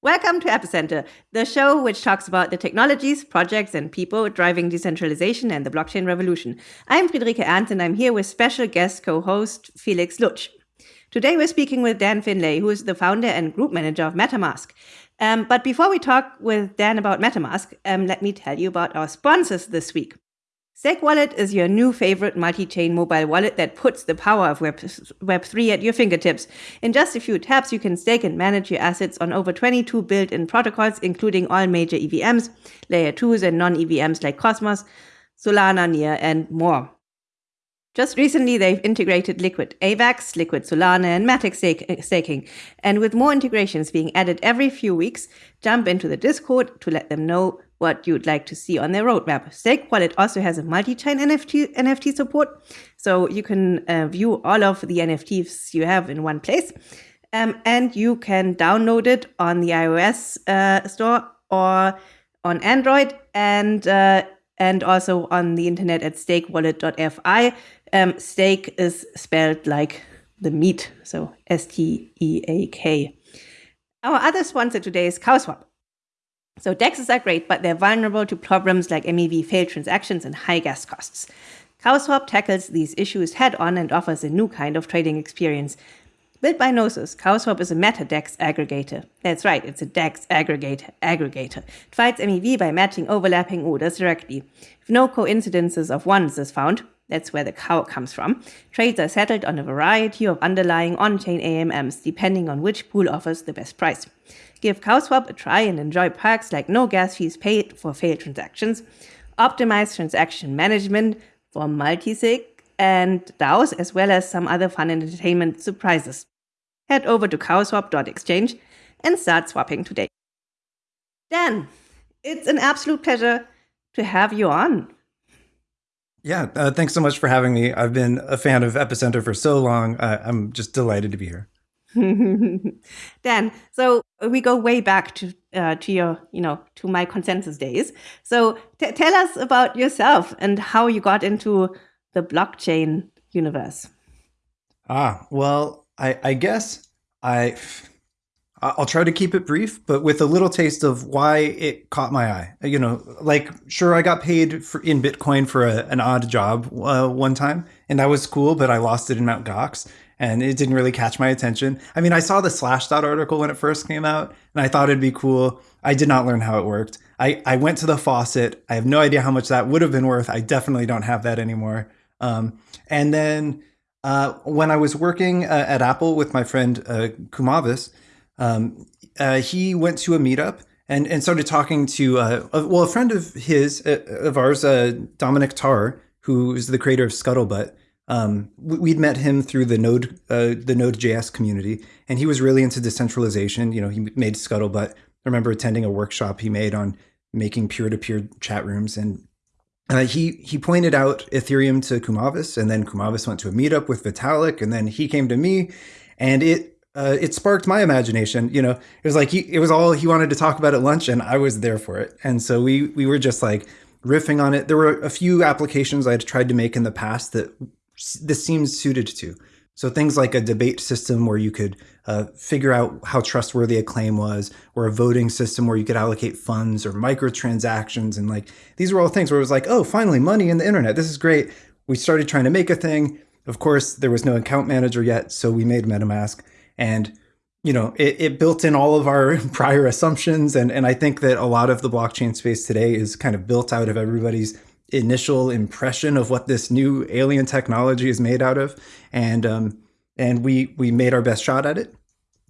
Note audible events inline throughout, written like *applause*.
Welcome to Epicenter, the show which talks about the technologies, projects, and people driving decentralization and the blockchain revolution. I'm Friederike Ernst, and I'm here with special guest co-host Felix Lutsch. Today we're speaking with Dan Finlay, who is the founder and group manager of MetaMask. Um, but before we talk with Dan about MetaMask, um, let me tell you about our sponsors this week. Steakwallet is your new favorite multi-chain mobile wallet that puts the power of Web, Web3 at your fingertips. In just a few taps, you can stake and manage your assets on over 22 built-in protocols, including all major EVMs, layer 2s and non-EVMs like Cosmos, Solana, Near, and more. Just recently, they've integrated Liquid AVAX, Liquid Solana, and Matic eh, staking. And with more integrations being added every few weeks, jump into the Discord to let them know what you'd like to see on their roadmap. Steakwallet also has a multi-chain NFT, NFT support, so you can uh, view all of the NFTs you have in one place. Um, and you can download it on the iOS uh, store or on Android and uh, and also on the internet at steakwallet.fi. Um, stake is spelled like the meat, so S T E A K. Our other sponsor today is CowSwap. So DEXs are great, but they're vulnerable to problems like MEV failed transactions and high gas costs. CowSwap tackles these issues head on and offers a new kind of trading experience. Built by Gnosis, CowSwap is a meta-DEX aggregator. That's right, it's a DEX aggregator. aggregator. It fights MEV by matching overlapping orders directly. If no coincidences of wants is found, that's where the cow comes from, trades are settled on a variety of underlying on-chain AMMs, depending on which pool offers the best price. Give CowSwap a try and enjoy perks like no gas fees paid for failed transactions, optimized transaction management for multi-sig and DAOs, as well as some other fun and entertainment surprises. Head over to cowswap.exchange and start swapping today. Dan, it's an absolute pleasure to have you on. Yeah, uh, thanks so much for having me. I've been a fan of Epicenter for so long. Uh, I'm just delighted to be here. *laughs* Dan, so we go way back to uh, to your, you know, to my consensus days. So tell us about yourself and how you got into the blockchain universe. Ah, well, I, I guess I I'll try to keep it brief, but with a little taste of why it caught my eye. You know, like sure, I got paid for, in Bitcoin for a, an odd job uh, one time, and that was cool, but I lost it in Mount Gox, and it didn't really catch my attention. I mean, I saw the Slashdot article when it first came out, and I thought it'd be cool. I did not learn how it worked. I, I went to the faucet. I have no idea how much that would have been worth. I definitely don't have that anymore. Um, and then uh, when I was working uh, at Apple with my friend uh, Kumavis, um, uh, he went to a meetup and, and started talking to, uh, a, well, a friend of his, uh, of ours, Dominic Tarr, who is the creator of Scuttlebutt. Um, we'd met him through the Node, uh, the Node.js community, and he was really into decentralization. You know, he made Scuttlebutt. I remember attending a workshop he made on making peer-to-peer -peer chat rooms, and uh, he he pointed out Ethereum to Kumavis, and then Kumavis went to a meetup with Vitalik, and then he came to me, and it uh, it sparked my imagination. You know, it was like he, it was all he wanted to talk about at lunch, and I was there for it. And so we we were just like riffing on it. There were a few applications I had tried to make in the past that this seems suited to. So things like a debate system where you could uh, figure out how trustworthy a claim was, or a voting system where you could allocate funds or microtransactions, and like these were all things where it was like, oh, finally money in the internet. This is great. We started trying to make a thing. Of course, there was no account manager yet, so we made MetaMask and you know it, it, built in all of our *laughs* prior assumptions and and i think that a lot of the blockchain space today is kind of built out of everybody's initial impression of what this new alien technology is made out of. And um and we we made our best shot at it.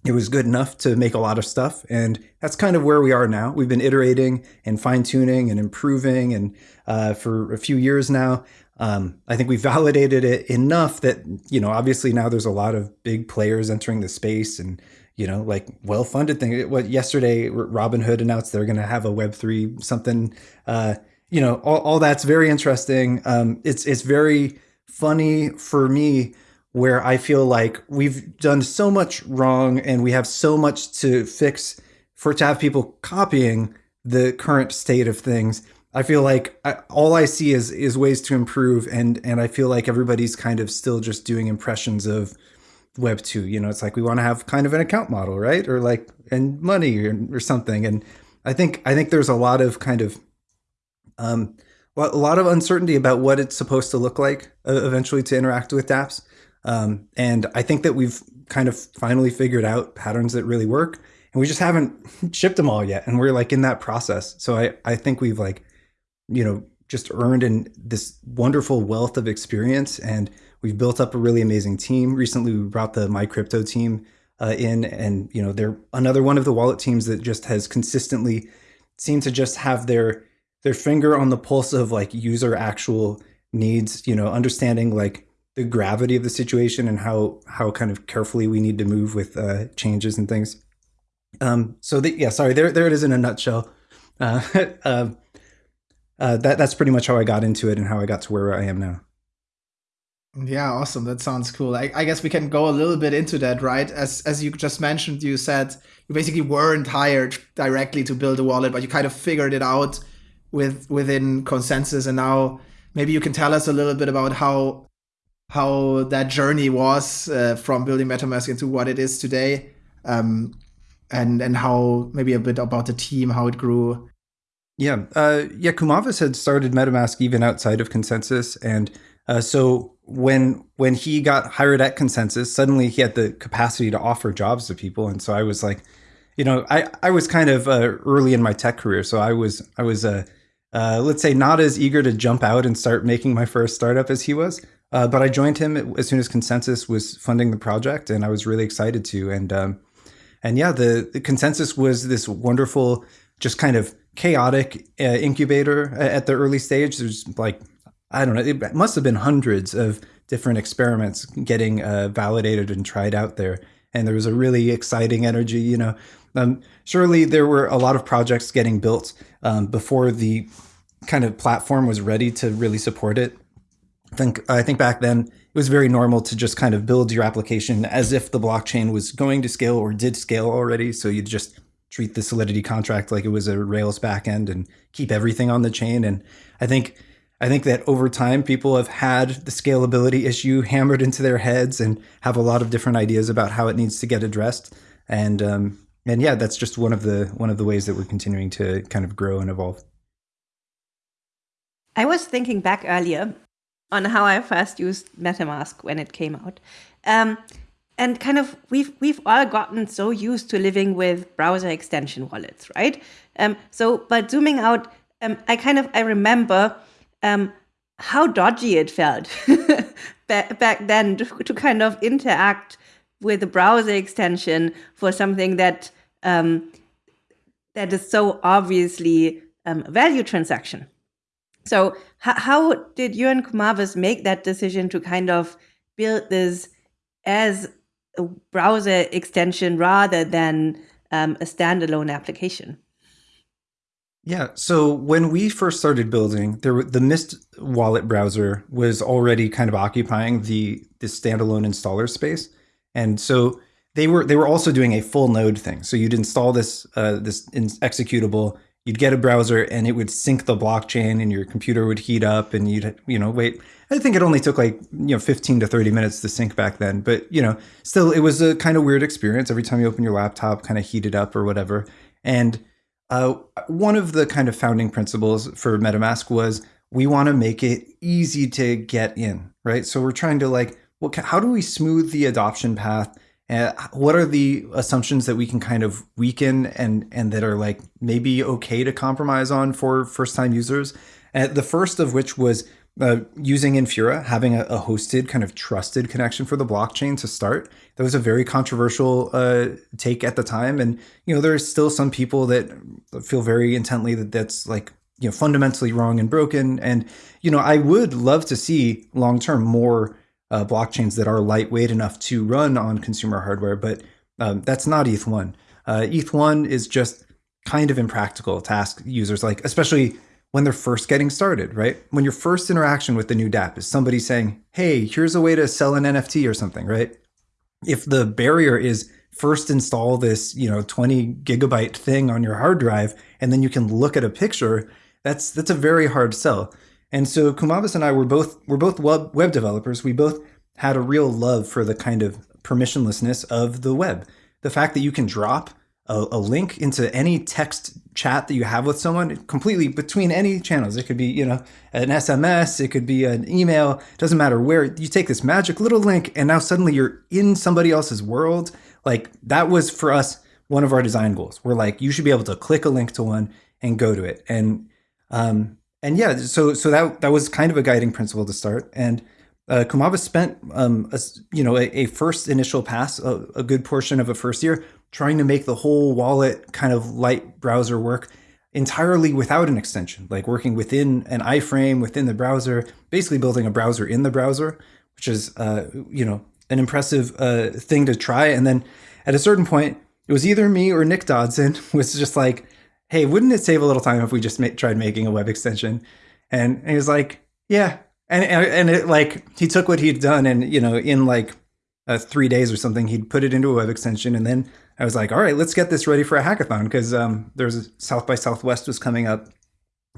It was good enough to make a lot of stuff. And that's kind of where we are now. We've been iterating and fine-tuning and improving and uh, for a few years now. Um, I think we validated it enough that, you know, obviously now there's a lot of big players entering the space and, you know, like well-funded thing. What yesterday, Robinhood announced they're going to have a Web3 something, uh, you know, all, all that's very interesting. Um, it's, it's very funny for me where I feel like we've done so much wrong and we have so much to fix for to have people copying the current state of things I feel like I, all I see is is ways to improve, and and I feel like everybody's kind of still just doing impressions of Web two. You know, it's like we want to have kind of an account model, right? Or like and money or, or something. And I think I think there's a lot of kind of um, a lot of uncertainty about what it's supposed to look like uh, eventually to interact with dApps. Um, and I think that we've kind of finally figured out patterns that really work and we just haven't *laughs* shipped them all yet. And we're like in that process. So I, I think we've like, you know, just earned in this wonderful wealth of experience and we've built up a really amazing team. Recently, we brought the MyCrypto team uh, in and, you know, they're another one of the wallet teams that just has consistently seemed to just have their, their finger on the pulse of like user actual needs, you know, understanding like the gravity of the situation and how how kind of carefully we need to move with uh, changes and things. Um, so the, yeah, sorry, there there it is in a nutshell. Uh, uh, *laughs* uh, that that's pretty much how I got into it and how I got to where I am now. Yeah, awesome. That sounds cool. I, I, guess we can go a little bit into that, right? As as you just mentioned, you said you basically weren't hired directly to build a wallet, but you kind of figured it out with within consensus, and now maybe you can tell us a little bit about how how that journey was uh, from building MetaMask into what it is today, um, and and how maybe a bit about the team, how it grew. Yeah, uh, yeah. Kumavis had started MetaMask even outside of Consensus, and uh, so when when he got hired at Consensus, suddenly he had the capacity to offer jobs to people, and so I was like, you know, I I was kind of uh, early in my tech career, so I was I was uh, uh, let's say not as eager to jump out and start making my first startup as he was. Uh, but I joined him as soon as Consensus was funding the project, and I was really excited to. And um, and yeah, the, the, Consensus was this wonderful, just kind of chaotic uh, incubator at the early stage. There's like I don't know, it must have been hundreds of different experiments getting uh, validated and tried out there, and there was a really exciting energy. You know, um, surely there were a lot of projects getting built um, before the kind of platform was ready to really support it I think I think back then it was very normal to just kind of build your application as if the blockchain was going to scale or did scale already. So you'd just treat the Solidity contract like it was a Rails backend and keep everything on the chain. And I think I think that over time people have had the scalability issue hammered into their heads and have a lot of different ideas about how it needs to get addressed. And um, and yeah, that's just one of the one of the ways that we're continuing to kind of grow and evolve. I was thinking back earlier on how I first used MetaMask when it came out. Um, and kind of we've we've all gotten so used to living with browser extension wallets, right? Um, so, but zooming out, um, I kind of I remember um, how dodgy it felt *laughs* back then to, to, kind of interact with a browser extension for something that um, that is so obviously um, a value transaction. So how did you and Kumavis make that decision to kind of build this as a browser extension rather than um, a standalone application? Yeah. So when we first started building, there the Mist wallet browser was already kind of occupying the the standalone installer space, and so they were they were also doing a full node thing. So you'd install this uh, this executable you'd get a browser and it would sync the blockchain and your computer would heat up and you'd you know wait. I think it only took like you know 15 to 30 minutes to sync back then but you know still it was a kind of weird experience. Every time you open your laptop kind of heated up or whatever. And uh, one of the kind of founding principles for metamask was we want to make it easy to get in right? So we're trying to like well, how do we smooth the adoption path uh, what are the assumptions that we can kind of weaken and and that are like maybe okay to compromise on for first time users? Uh, the first of which was uh, using Infura, having a, a, hosted kind of trusted connection for the blockchain to start. That was a very controversial uh, take at the time, and you know there's still some people that feel very intently that that's like you know fundamentally wrong and broken. And you know I would love to see long term more uh, blockchains that are lightweight enough to run on consumer hardware, but um, that's not ETH1. Uh, ETH1 is just kind of impractical to ask users, like especially when they're first getting started, right? When your first interaction with the new dApp is somebody saying, "Hey, here's a way to sell an NFT or something," right? If the barrier is first install this, you know, 20 gigabyte thing on your hard drive, and then you can look at a picture, that's that's a very hard sell. And so Kumavis and I were both we're both web, web developers. We both had a real love for the kind of permissionlessness of the web. The fact that you can drop a, a, link into any text chat that you have with someone completely between any channels. It could be, you know, an SMS, it could be an email, doesn't matter where. You take this magic little link and now suddenly you're in somebody else's world. Like that was for us one of our design goals. We're like, you should be able to click a link to one and go to it. And um and yeah, so so that that was kind of a guiding principle to start. And uh, Kumavis spent, um, a, you know, a, a, first initial pass, a, a, good portion of a first year, trying to make the whole wallet kind of light browser work entirely without an extension, like working within an iframe within the browser, basically building a browser in the browser, which is, uh, you know, an impressive uh, thing to try. And then at a certain point, it was either me or Nick Dodson *laughs* was just like, hey, wouldn't it save a little time if we just tried making a web extension? And, he was like, yeah, and and it like he took what he'd done and you know in like uh, three days or something he'd put it into a web extension. And then I was like all right let's get this ready for a hackathon because um, there's a South by Southwest was coming up.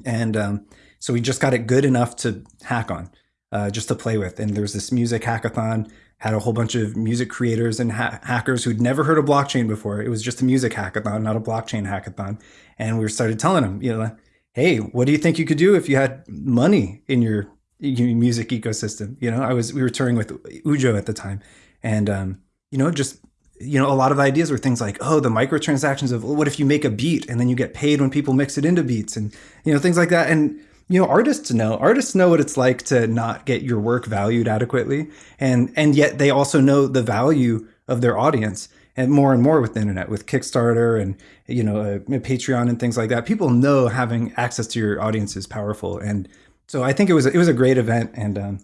And um, so we just got it good enough to hack on uh, just to play with. And there was this music hackathon had a whole bunch of music creators and ha- hackers who'd never heard of blockchain before. It was just a music hackathon not a blockchain hackathon. And we started telling them you know hey what do you think you could do if you had money in your music ecosystem. You know, I was we were touring with Ujo at the time, and um, you know, just you know, a lot of ideas were things like, oh, the microtransactions of what if you make a beat and then you get paid when people mix it into beats, and you know, things like that. And you know, artists know artists know what it's like to not get your work valued adequately, and and yet they also know the value of their audience and more and more with the internet with kickstarter and you know uh, patreon and things like that people know having access to your audience is powerful and so I think it was it was a great event, and um,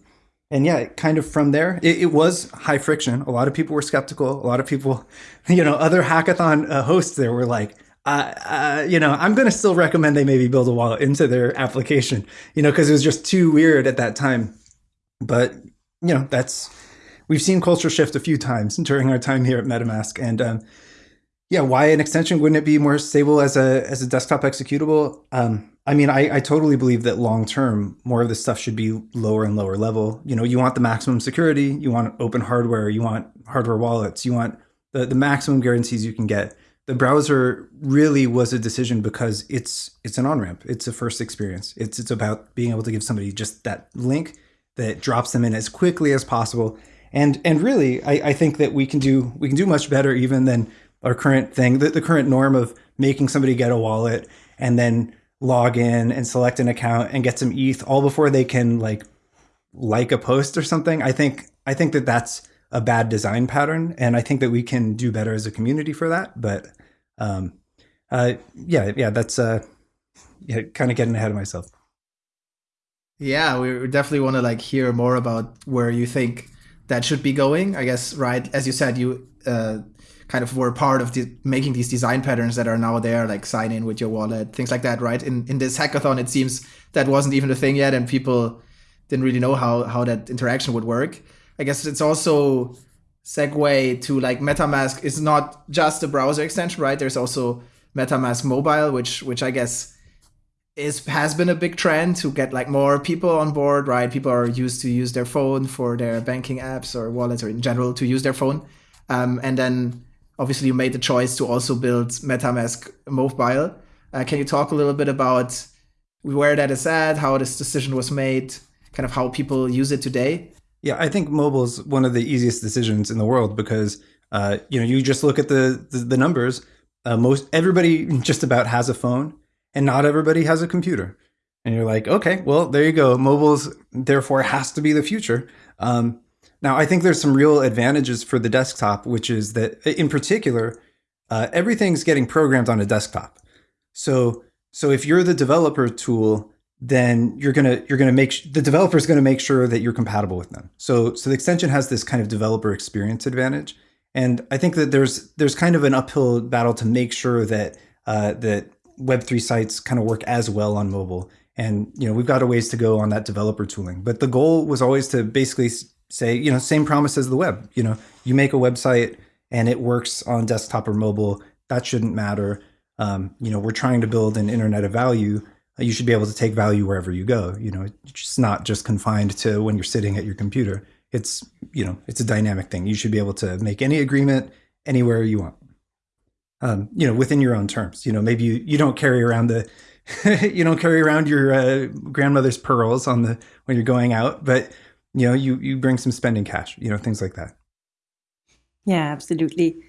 and yeah, kind of from there, it, it, was high friction. A lot of people were skeptical. A lot of people, *laughs* you know, other hackathon uh, hosts there were like, you know, I'm going to still recommend they maybe build a wallet into their application, you know, because it was just too weird at that time. But you know, that's we've seen culture shift a few times during our time here at MetaMask, and um, yeah, why an extension? Wouldn't it be more stable as a as a desktop executable? Um, I mean, I, I totally believe that long term, more of this stuff should be lower and lower level. You know, you want the maximum security, you want open hardware, you want hardware wallets, you want the, the maximum guarantees you can get. The browser really was a decision because it's it's an on ramp. It's a first experience. It's it's about being able to give somebody just that link that drops them in as quickly as possible. And and really, I, I think that we can do we can do much better even than our current thing, the, the current norm of making somebody get a wallet and then log in and select an account and get some ETH all before they can like like a post or something. I think I think that that's a bad design pattern, and I think that we can do better as a community for that. But um, uh, yeah, yeah, that's uh, yeah, kind of getting ahead of myself. Yeah, we definitely want to like hear more about where you think that should be going. I guess right as you said, you uh, kind of were part of the, making these design patterns that are now there, like sign in with your wallet, things like that, right? In in this hackathon, it seems that wasn't even a thing yet, and people didn't really know how how that interaction would work. I guess it's also segue to like MetaMask is not just a browser extension, right? There's also MetaMask Mobile, which which I guess is has been a big trend to get like more people on board, right? People are used to use their phone for their banking apps or wallets or in general to use their phone. Um, and then obviously you made the choice to also build MetaMask Mobile. Uh, can you talk a little bit about where that is at, how this decision was made, kind of how people use it today? Yeah, I think mobile is one of the easiest decisions in the world because uh, you know you just look at the the, the numbers. Uh, most everybody *laughs* just about has a phone, and not everybody has a computer. And you're like, okay, well, there you go. Mobiles therefore has to be the future. Um, now, I think there's some real advantages for the desktop, which is that in particular, uh, everything's getting programmed on a desktop. So, so if you're the developer tool, then you're gonna you're gonna make the developer is gonna make sure that you're compatible with them. So, so the extension has this kind of developer experience advantage, and I think that there's there's kind of an uphill battle to make sure that uh, that Web3 sites kind of work as well on mobile. And you know we've got a ways to go on that developer tooling, but the goal was always to basically say, you know, same promise as the web. You know, you make a website and it works on desktop or mobile. That shouldn't matter. Um, you know, we're trying to build an internet of value. You should be able to take value wherever you go. You know, it's not just confined to when you're sitting at your computer. it's you know it's a dynamic thing. You should be able to make any agreement anywhere you want. Um, you know, within your own terms. You know, maybe you, you don't carry around the *laughs* you don't carry around your uh, grandmother's pearls on the when you're going out, but you know, you you bring some spending cash. You know, things like that. Yeah, absolutely.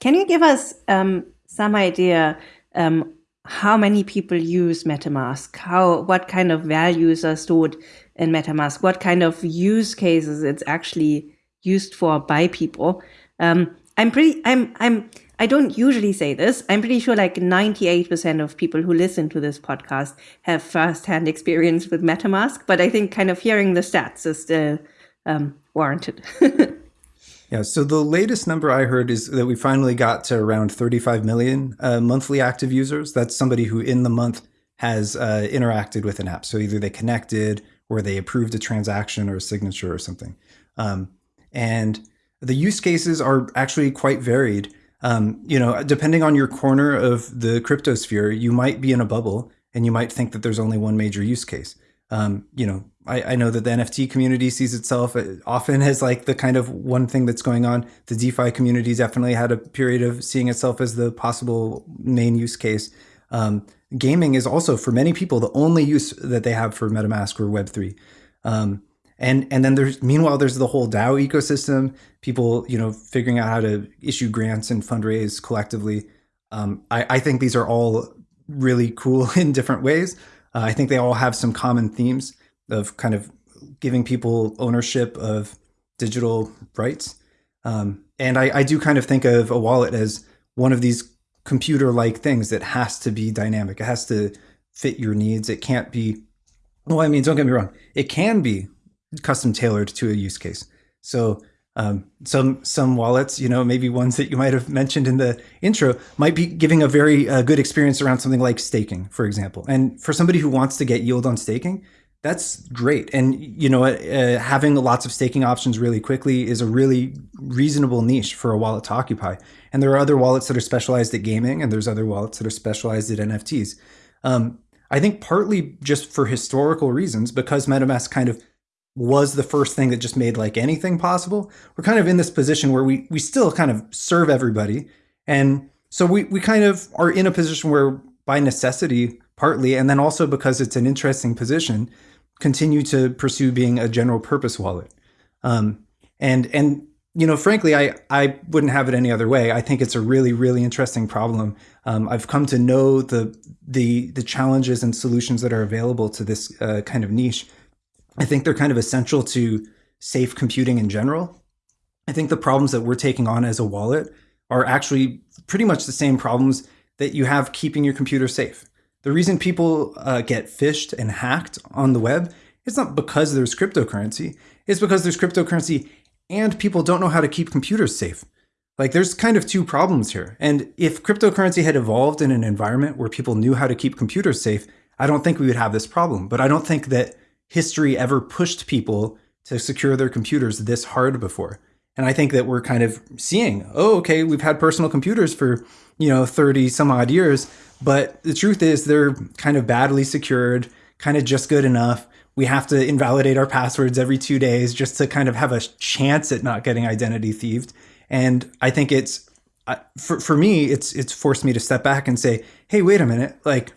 Can you give us um, some idea um, how many people use MetaMask? How what kind of values are stored in MetaMask? What kind of use cases it's actually used for by people? Um, I'm pretty. I'm. I'm. I don't usually say this. I'm pretty sure like 98% of people who listen to this podcast have firsthand experience with MetaMask, but I think kind of hearing the stats is still um, warranted. *laughs* Yeah, so the latest number I heard is that we finally got to around 35 million uh, monthly active users. That's somebody who in the month has uh, interacted with an app. So either they connected or they approved a transaction or a signature or something. Um, and the use cases are actually quite varied. Um, you know, depending on your corner of the cryptosphere, you might be in a bubble and you might think that there's only one major use case. Um, you know, I, I, know that the NFT community sees itself uh, often as like the kind of one thing that's going on. The DeFi community definitely had a period of seeing itself as the possible main use case. Um, gaming is also for many people the only use that they have for MetaMask or Web3. Um, and and then there's meanwhile there's the whole DAO ecosystem. People you know figuring out how to issue grants and fundraise collectively. Um, I, I think these are all really cool *laughs* in different ways. Uh, I think they all have some common themes of kind of giving people ownership of digital rights. Um, and I, I, do kind of think of a wallet as one of these computer like things that has to be dynamic. It has to fit your needs. It can't be, well, I mean, don't get me wrong, it can be custom tailored to a use case. So um, some some wallets, you know, maybe ones that you might have mentioned in the intro, might be giving a very uh, good experience around something like staking, for example. And for somebody who wants to get yield on staking, that's great. And you know, uh, having lots of staking options really quickly is a really reasonable niche for a wallet to occupy. And there are other wallets that are specialized at gaming, and there's other wallets that are specialized at NFTs. Um, I think partly just for historical reasons, because MetaMask kind of was the first thing that just made like anything possible. We're kind of in this position where we we still kind of serve everybody. And so we we kind of are in a position where by necessity partly and then also because it's an interesting position continue to pursue being a general purpose wallet. Um, and and you know, frankly, I I wouldn't have it any other way. I think it's a really really interesting problem. Um, I've come to know the the the challenges and solutions that are available to this uh, kind of niche I think they're kind of essential to safe computing in general. I think the problems that we're taking on as a wallet are actually pretty much the same problems that you have keeping your computer safe. The reason people uh, get phished and hacked on the web is not because there's cryptocurrency, it's because there's cryptocurrency and people don't know how to keep computers safe. Like there's kind of two problems here. And if cryptocurrency had evolved in an environment where people knew how to keep computers safe, I don't think we would have this problem. But I don't think that history ever pushed people to secure their computers this hard before. And I think that we're kind of seeing, oh, okay, we've had personal computers for, you know, 30 some odd years, but the truth is they're kind of badly secured, kind of just good enough. We have to invalidate our passwords every two days just to kind of have a chance at not getting identity thieved. And I think it's, for, for me, it's, it's forced me to step back and say, hey, wait a minute, like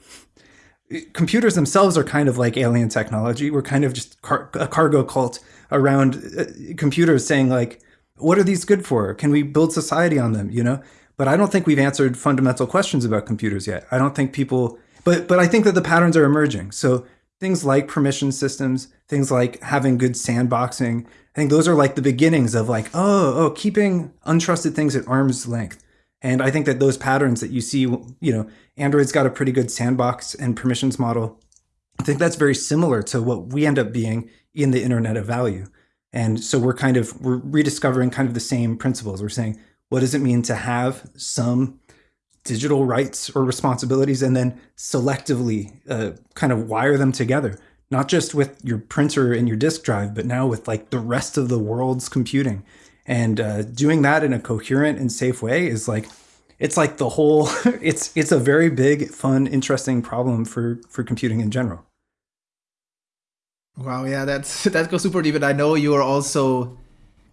computers themselves are kind of like alien technology. We're kind of just car a cargo cult around uh, computers saying like, what are these good for? Can we build society on them? You know, but I don't think we've answered fundamental questions about computers yet. I don't think people, but but I think that the patterns are emerging. So things like permission systems, things like having good sandboxing, I think those are like the beginnings of like, oh, oh, keeping untrusted things at arm's length. And I think that those patterns that you see, you know, Android's got a pretty good sandbox and permissions model. I think that's very similar to what we end up being in the internet of value. And so we're kind of we're rediscovering kind of the same principles. We're saying, what does it mean to have some digital rights or responsibilities and then selectively uh, kind of wire them together, not just with your printer and your disk drive, but now with like the rest of the world's computing. And uh, doing that in a coherent and safe way is like, it's like the whole, *laughs* it's, it's a very big, fun, interesting problem for, for computing in general. Wow, yeah, that's *laughs* that goes super deep. And I know you are also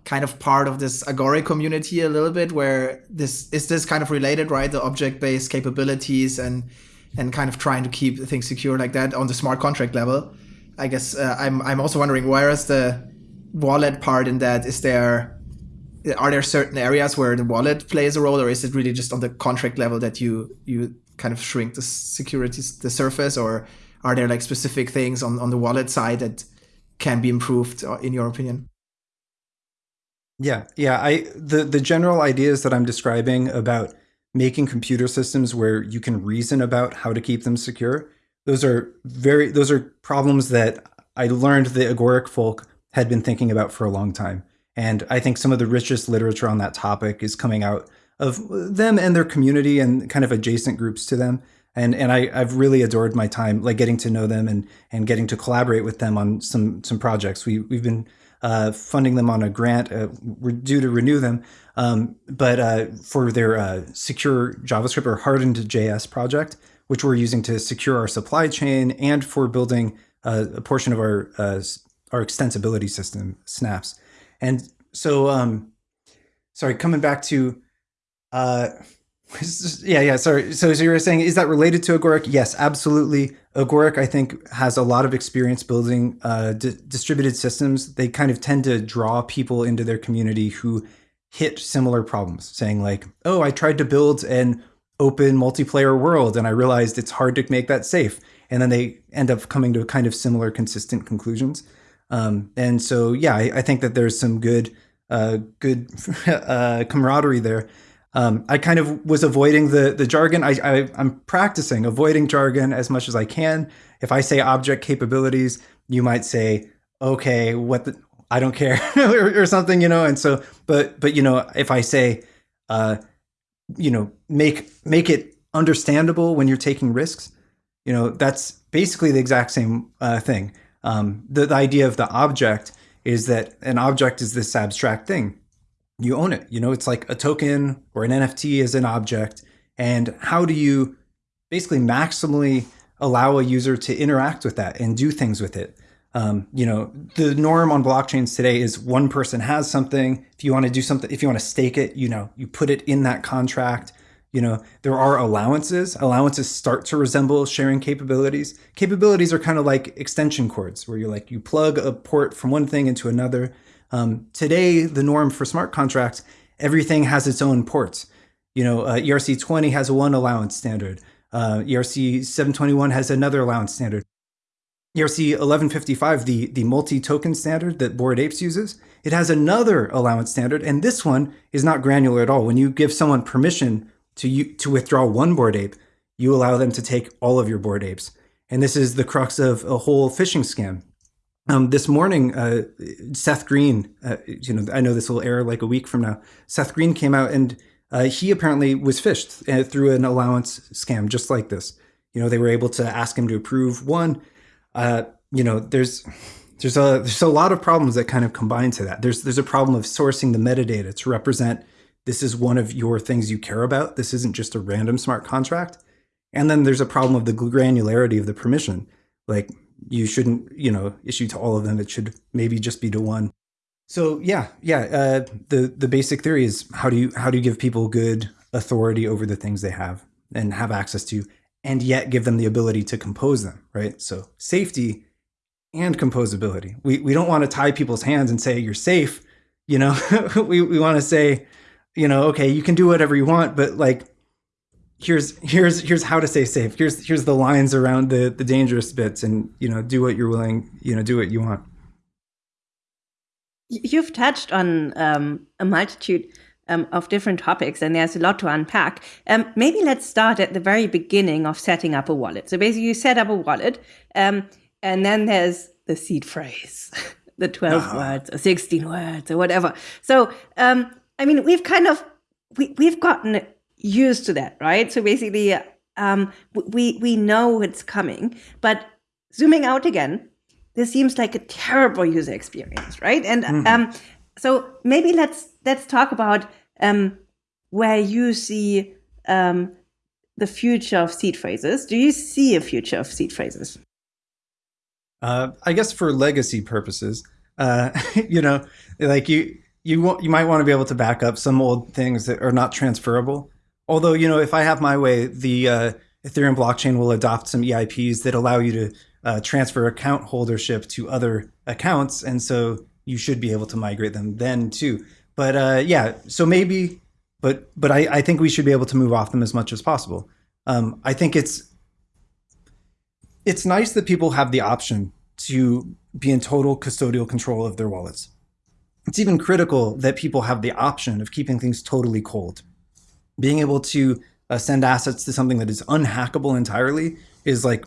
kind of part of this Agoric community a little bit, where this is this kind of related, right? The object-based capabilities and and kind of trying to keep things secure like that on the smart contract level. I guess uh, I'm I'm also wondering where is the wallet part in that? Is there are there certain areas where the wallet plays a role, or is it really just on the contract level that you you kind of shrink the security the surface, or are there like specific things on, on the wallet side that can be improved uh, in your opinion? Yeah, yeah. I the the general ideas that I'm describing about making computer systems where you can reason about how to keep them secure. Those are very those are problems that I learned the agoric folk had been thinking about for a long time. And I think some of the richest literature on that topic is coming out of them and their community and kind of adjacent groups to them and and I, I've really adored my time like getting to know them and and getting to collaborate with them on some some projects. We we've been uh, funding them on a grant. Uh, we're due to renew them, um, but uh, for their uh, secure JavaScript or hardened JS project, which we're using to secure our supply chain and for building uh, a portion of our uh, our extensibility system, Snaps. And so, um, sorry, coming back to *laughs* yeah, yeah. Sorry. So, so you were saying, is that related to Agoric? Yes, absolutely. Agoric, I think, has a lot of experience building uh, distributed systems. They kind of tend to draw people into their community who hit similar problems, saying like, "Oh, I tried to build an open multiplayer world, and I realized it's hard to make that safe." And then they end up coming to kind of similar, consistent conclusions. Um, and so, yeah, I, I, think that there's some good, uh, good *laughs* uh, camaraderie there. Um, I kind of was avoiding the the jargon. I, I I'm practicing avoiding jargon as much as I can. If I say object capabilities, you might say, okay, what the I don't care *laughs* or, or, something, you know. And so, but but you know, if I say, uh, you know, make make it understandable when you're taking risks, you know, that's basically the exact same uh, thing. Um, the, the idea of the object is that an object is this abstract thing you own it. You know, it's like a token or an NFT is an object. And how do you basically maximally allow a user to interact with that and do things with it? Um, you know, the norm on blockchains today is one person has something. If you want to do something, if you want to stake it, you know, you put it in that contract. You know, there are allowances. Allowances start to resemble sharing capabilities. Capabilities are kind of like extension cords where you're like, you plug a port from one thing into another um, today, the norm for smart contracts, everything has its own ports. You know, uh, ERC 20 has one allowance standard. Uh, ERC 721 has another allowance standard. ERC 1155, the, the multi-token standard that Bored Apes uses, it has another allowance standard, and this one is not granular at all. When you give someone permission to, you to withdraw one Bored Ape, you allow them to take all of your Bored Apes. And this is the crux of a whole phishing scam. Um, this morning, uh, Seth Green, uh, you know, I know this will air like a week from now. Seth Green came out and uh, he apparently was phished uh, through an allowance scam just like this. You know, they were able to ask him to approve one. Uh, you know, there's there's a there's a lot of problems that kind of combine to that. There's there's a problem of sourcing the metadata to represent this is one of your things you care about. This isn't just a random smart contract. And then there's a problem of the granularity of the permission. Like you shouldn't, you know, issue to all of them. It should maybe just be to one. So yeah, yeah. Uh, the the basic theory is how do you how do you give people good authority over the things they have and have access to, and yet give them the ability to compose them, right? So safety and composability. We we don't want to tie people's hands and say you're safe. You know, *laughs* we we want to say, you know, okay, you can do whatever you want, but like here's here's here's how to stay safe. Here's here's the lines around the the dangerous bits, and you know, do what you're willing. You know, do what you want. You've touched on um, a multitude um, of different topics, and there's a lot to unpack. Um, maybe let's start at the very beginning of setting up a wallet. So basically, you set up a wallet, um, and then there's the seed phrase, *laughs* the 12 uh-huh. words or 16 words or whatever. So, um, I mean, we've kind of we, we've gotten used to that, right? So basically, um, we we know it's coming, but zooming out again, this seems like a terrible user experience, right? And mm-hmm. um, so maybe let's let's talk about um, where you see um, the future of seed phrases. Do you see a future of seed phrases? Uh, I guess for legacy purposes, uh, *laughs* you know, like you you want, you might want to be able to back up some old things that are not transferable. Although, you know, if I have my way, the uh, Ethereum blockchain will adopt some EIPs that allow you to uh, transfer account holdership to other accounts, and so you should be able to migrate them then too. But uh, yeah, so maybe, but but I, I think we should be able to move off them as much as possible. Um, I think it's it's nice that people have the option to be in total custodial control of their wallets. It's even critical that people have the option of keeping things totally cold. Being able to uh, send assets to something that is unhackable entirely is like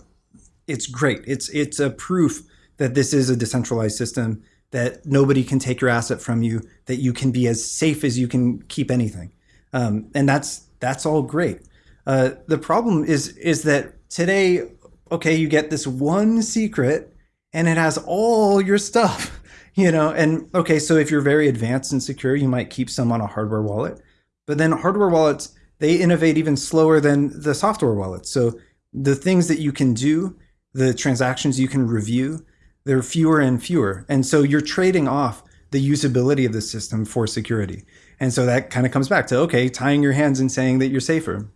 it's great. It's it's a proof that this is a decentralized system that nobody can take your asset from you, that you can be as safe as you can keep anything, um, and that's that's all great. Uh, the problem is is that today, okay, you get this one secret, and it has all your stuff, you know. And okay, so if you're very advanced and secure, you might keep some on a hardware wallet, but then hardware wallets they innovate even slower than the software wallets. So the things that you can do, the transactions you can review, they're fewer and fewer. And so you're trading off the usability of the system for security. And so that kind of comes back to, okay, tying your hands and saying that you're safer.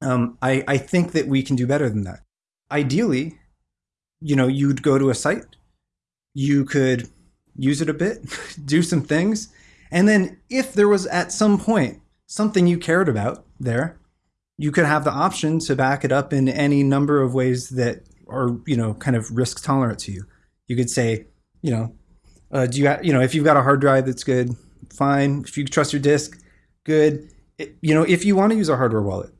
Um, I, I think that we can do better than that. Ideally, you know, you'd go to a site, you could use it a bit, *laughs* do some things. And then if there was at some point something you cared about there, you could have the option to back it up in any number of ways that are, you know, kind of risk tolerant to you. You could say, you know, uh, do you, you know, if you've got a hard drive that's good, fine. If you trust your disk, good. It, you know, if you want to use a hardware wallet,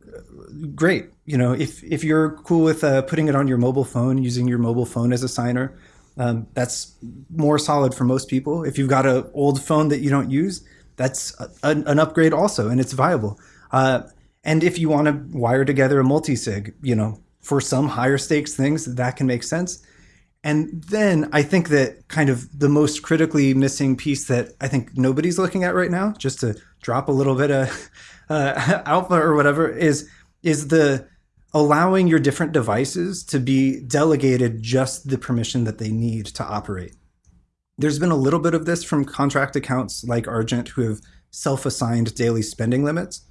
great. You know, if if you're cool with uh, putting it on your mobile phone, using your mobile phone as a signer, um, that's more solid for most people. If you've got an old phone that you don't use, that's a, an upgrade also, and it's viable. Uh, and if you want to wire together a multi-sig, you know, for some higher stakes things, that can make sense. And then I think that kind of the most critically missing piece that I think nobody's looking at right now, just to drop a little bit of *laughs* uh, *laughs* alpha or whatever, is is the allowing your different devices to be delegated just the permission that they need to operate. There's been a little bit of this from contract accounts like Argent who have self-assigned daily spending limits,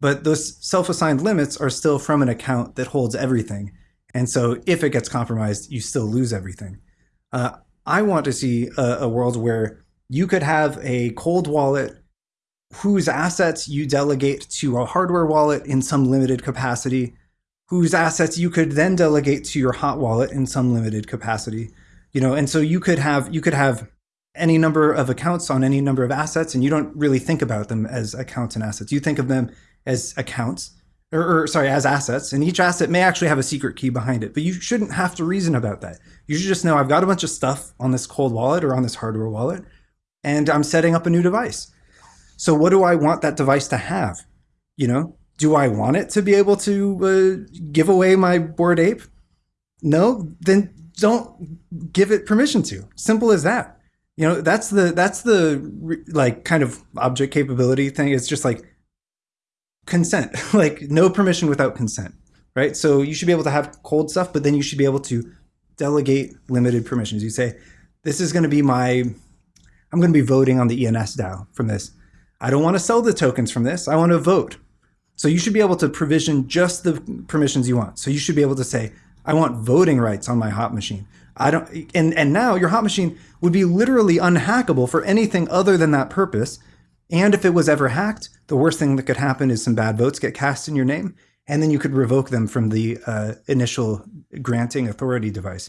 but those self-assigned limits are still from an account that holds everything. And so if it gets compromised, you still lose everything. Uh, I want to see a, a world where you could have a cold wallet whose assets you delegate to a hardware wallet in some limited capacity, whose assets you could then delegate to your hot wallet in some limited capacity you know? And so you could have you could have any number of accounts on any number of assets and you don't really think about them as accounts and assets. You think of them as accounts or, or, sorry as assets and each asset may actually have a secret key behind it but you shouldn't have to reason about that. You should just know i've got a bunch of stuff on this cold wallet or on this hardware wallet and i'm setting up a new device. So what do i want that device to have you know do i want it to be able to uh, give away my bored ape no then don't give it permission to. Simple as that. You know, that's the that's the like kind of object capability thing. It's just like consent, *laughs* like no permission without consent, right? So you should be able to have cold stuff, but then you should be able to delegate limited permissions. You say, this is going to be my, I'm going to be voting on the ENS DAO from this. I don't want to sell the tokens from this. I want to vote. So you should be able to provision just the permissions you want. So you should be able to say, I want voting rights on my hot machine. I don't and and now your hot machine would be literally unhackable for anything other than that purpose. And if it was ever hacked, the worst thing that could happen is some bad votes get cast in your name, and then you could revoke them from the uh, initial granting authority device.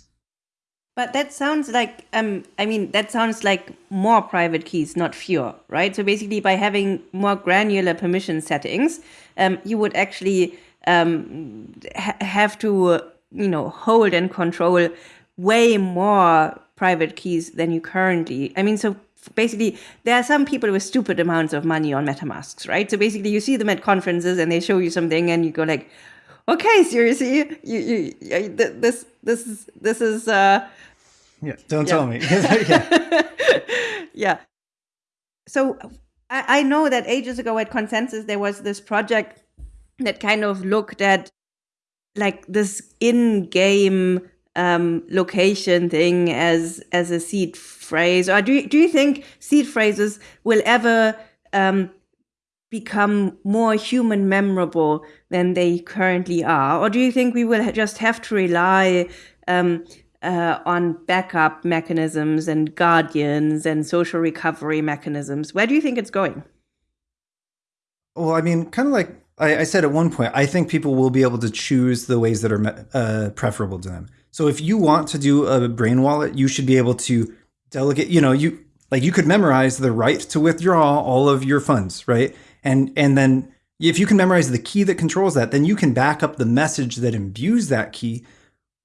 But that sounds like, um, I mean, that sounds like more private keys, not fewer, right? So basically, by having more granular permission settings, um, you would actually um, ha have to you know, hold and control way more private keys than you currently. I mean, so basically there are some people with stupid amounts of money on MetaMasks, right? So basically you see them at conferences and they show you something and you go like, okay, seriously, you, you, you this, this is, this is, uh, yeah, don't yeah. tell me. *laughs* yeah. *laughs* yeah. So I, I know that ages ago at Consensus, there was this project that kind of looked at like this in-game um, location thing as as a seed phrase, or do you, do you think seed phrases will ever um, become more human memorable than they currently are, or do you think we will just have to rely um, uh, on backup mechanisms and guardians and social recovery mechanisms? Where do you think it's going? Well, I mean, kind of like I, I, said at one point, I think people will be able to choose the ways that are uh, preferable to them. So if you want to do a brain wallet, you should be able to delegate, you know, you like you could memorize the right to withdraw all of your funds, right? And and then if you can memorize the key that controls that, then you can back up the message that imbues that key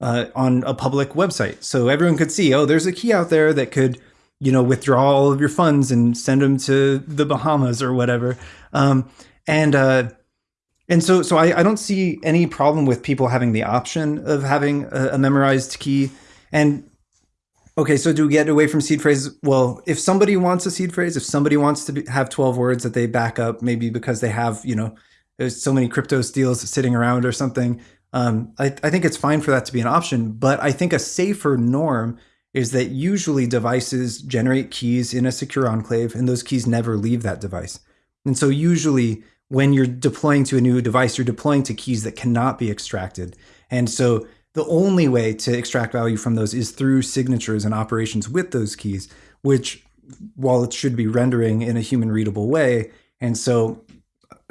uh, on a public website. So everyone could see, oh, there's a key out there that could, you know, withdraw all of your funds and send them to the Bahamas or whatever. Um, and uh, and so so I, I don't see any problem with people having the option of having a, a memorized key. And okay, so do we get away from seed phrases? Well, if somebody wants a seed phrase, if somebody wants to be, have 12 words that they back up, maybe because they have, you know, there's so many Cryptosteels sitting around or something, um, I, I think it's fine for that to be an option, but I think a safer norm is that usually devices generate keys in a secure enclave and those keys never leave that device. And so usually when you're deploying to a new device, you're deploying to keys that cannot be extracted. And so the only way to extract value from those is through signatures and operations with those keys, which while it should be rendering in a human readable way. And so,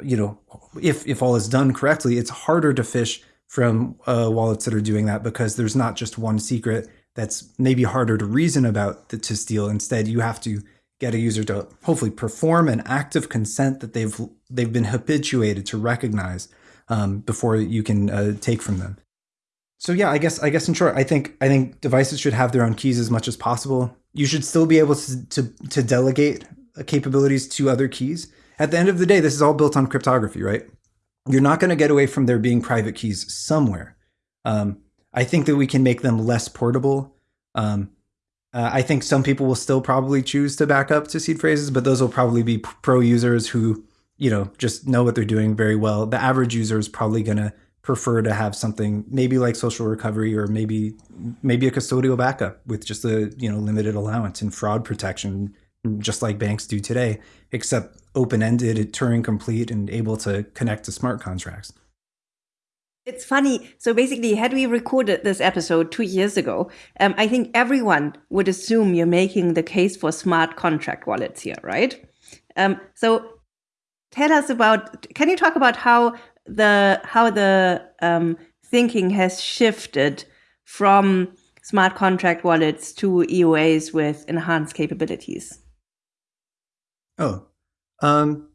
you know, if, if all is done correctly, it's harder to phish from uh, wallets that are doing that because there's not just one secret that's maybe harder to reason about to steal. Instead, you have to get a user to hopefully perform an act of consent that they've they've been habituated to recognize um, before you can uh, take from them. So yeah, I guess I guess in short, I think I think devices should have their own keys as much as possible. You should still be able to to, to delegate uh, capabilities to other keys. At the end of the day, this is all built on cryptography, right? You're not going to get away from there being private keys somewhere. Um, I think that we can make them less portable. Um, uh, I think some people will still probably choose to back up to seed phrases, but those will probably be pro users who, you know, just know what they're doing very well. The average user is probably going to prefer to have something maybe like social recovery or maybe maybe a custodial backup with just a you know limited allowance and fraud protection just like banks do today, except open-ended, Turing complete, and able to connect to smart contracts. It's funny. So basically, had we recorded this episode two years ago, um, I think everyone would assume you're making the case for smart contract wallets here, right? Um, so tell us about. Can you talk about how the how the um, thinking has shifted from smart contract wallets to EOAs with enhanced capabilities? Oh, um,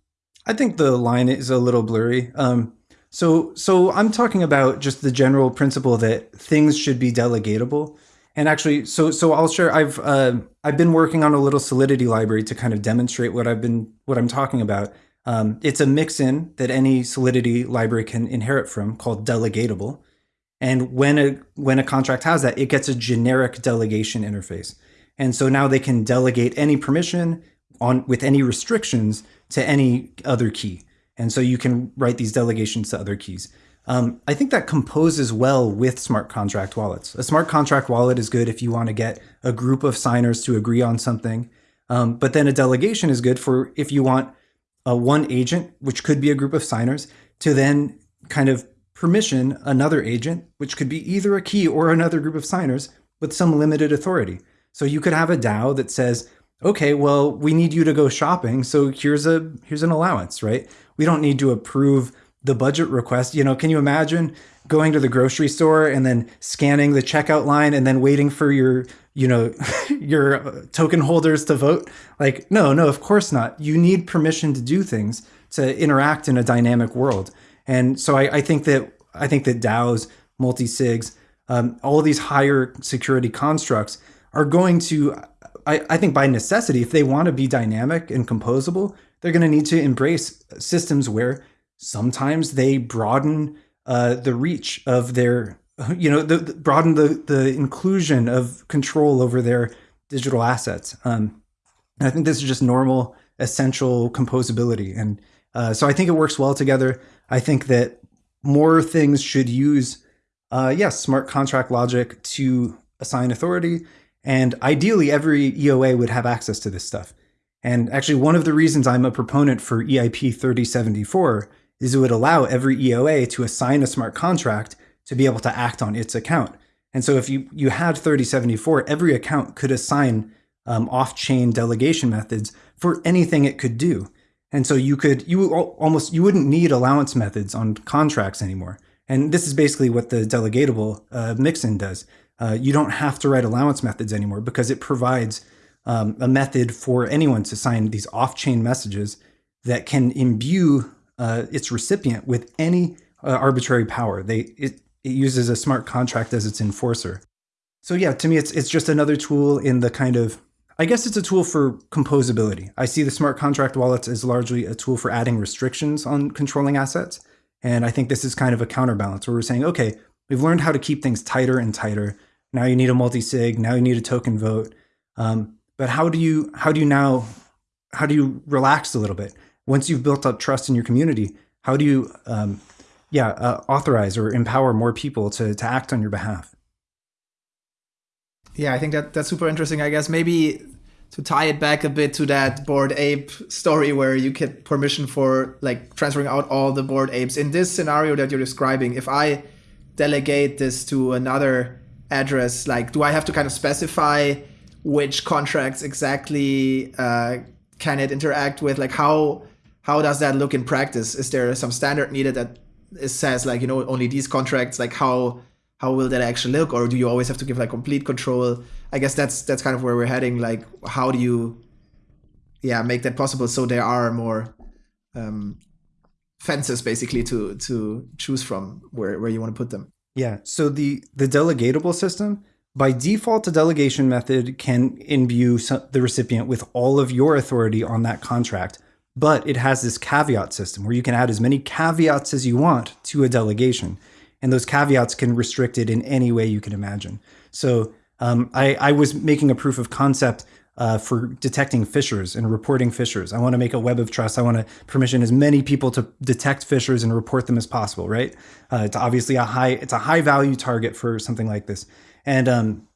I think the line is a little blurry. Um, so, so I'm talking about just the general principle that things should be delegatable. And actually, so so I'll share. I've uh, I've been working on a little Solidity library to kind of demonstrate what I've been what I'm talking about. Um, it's a mixin that any Solidity library can inherit from called delegatable. And when a when a contract has that, it gets a generic delegation interface. And so now they can delegate any permission on with any restrictions to any other key. And so you can write these delegations to other keys. Um, I think that composes well with smart contract wallets. A smart contract wallet is good if you want to get a group of signers to agree on something. Um, but then a delegation is good for if you want a one agent, which could be a group of signers, to then kind of permission another agent, which could be either a key or another group of signers with some limited authority. So you could have a DAO that says, okay, well, we need you to go shopping, so here's a here's an allowance, right? We don't need to approve the budget request. You know, can you imagine going to the grocery store and then scanning the checkout line and then waiting for your, you know, *laughs* your token holders to vote? Like, no, no, of course not. You need permission to do things to interact in a dynamic world. And so I, I think that I think that DAOs, multi-sigs, um, all these higher security constructs are going to I, I think by necessity, if they want to be dynamic and composable, they're going to need to embrace systems where sometimes they broaden uh, the reach of their, you know, the, the, broaden the, the inclusion of control over their digital assets. Um, and I think this is just normal, essential composability. And uh, so I think it works well together. I think that more things should use uh, yes, smart contract logic to assign authority. And ideally, every EOA would have access to this stuff. And actually, one of the reasons I'm a proponent for EIP 3074 is it would allow every EOA to assign a smart contract to be able to act on its account. And so if you, you had 3074, every account could assign um, off-chain delegation methods for anything it could do. And so you could, you almost, you wouldn't need allowance methods on contracts anymore. And this is basically what the delegatable uh, mixin does. Uh, you don't have to write allowance methods anymore because it provides um, a method for anyone to sign these off-chain messages that can imbue uh, its recipient with any uh, arbitrary power. They it, it uses a smart contract as its enforcer. So yeah, to me, it's it's just another tool in the kind of I guess it's a tool for composability. I see the smart contract wallets as largely a tool for adding restrictions on controlling assets. And I think this is kind of a counterbalance where we're saying, okay, we've learned how to keep things tighter and tighter. Now you need a multi-sig. Now you need a token vote. Um, but how do you how do you now how do you relax a little bit once you've built up trust in your community? How do you um, yeah uh, authorize or empower more people to to act on your behalf? Yeah, I think that that's super interesting. I guess maybe to tie it back a bit to that Bored Ape story where you get permission for like transferring out all the Bored Apes in this scenario that you're describing if i delegate this to another address like do i have to kind of specify which contracts exactly uh, can it interact with? Like how how does that look in practice? Is there some standard needed that says like you know only these contracts? Like how how will that actually look? Or do you always have to give like complete control? I guess that's that's kind of where we're heading. Like how do you yeah make that possible so there are more um, fences basically to to choose from where where you want to put them yeah so the the delegatable system by default, a delegation method can imbue the recipient with all of your authority on that contract, but it has this caveat system where you can add as many caveats as you want to a delegation. And those caveats can restrict it in any way you can imagine. So um, I, I, was making a proof of concept uh, for detecting phishers and reporting phishers. I want to make a web of trust. I want to permission as many people to detect phishers and report them as possible, right? Uh, it's obviously a high, it's a high value target for something like this. And um,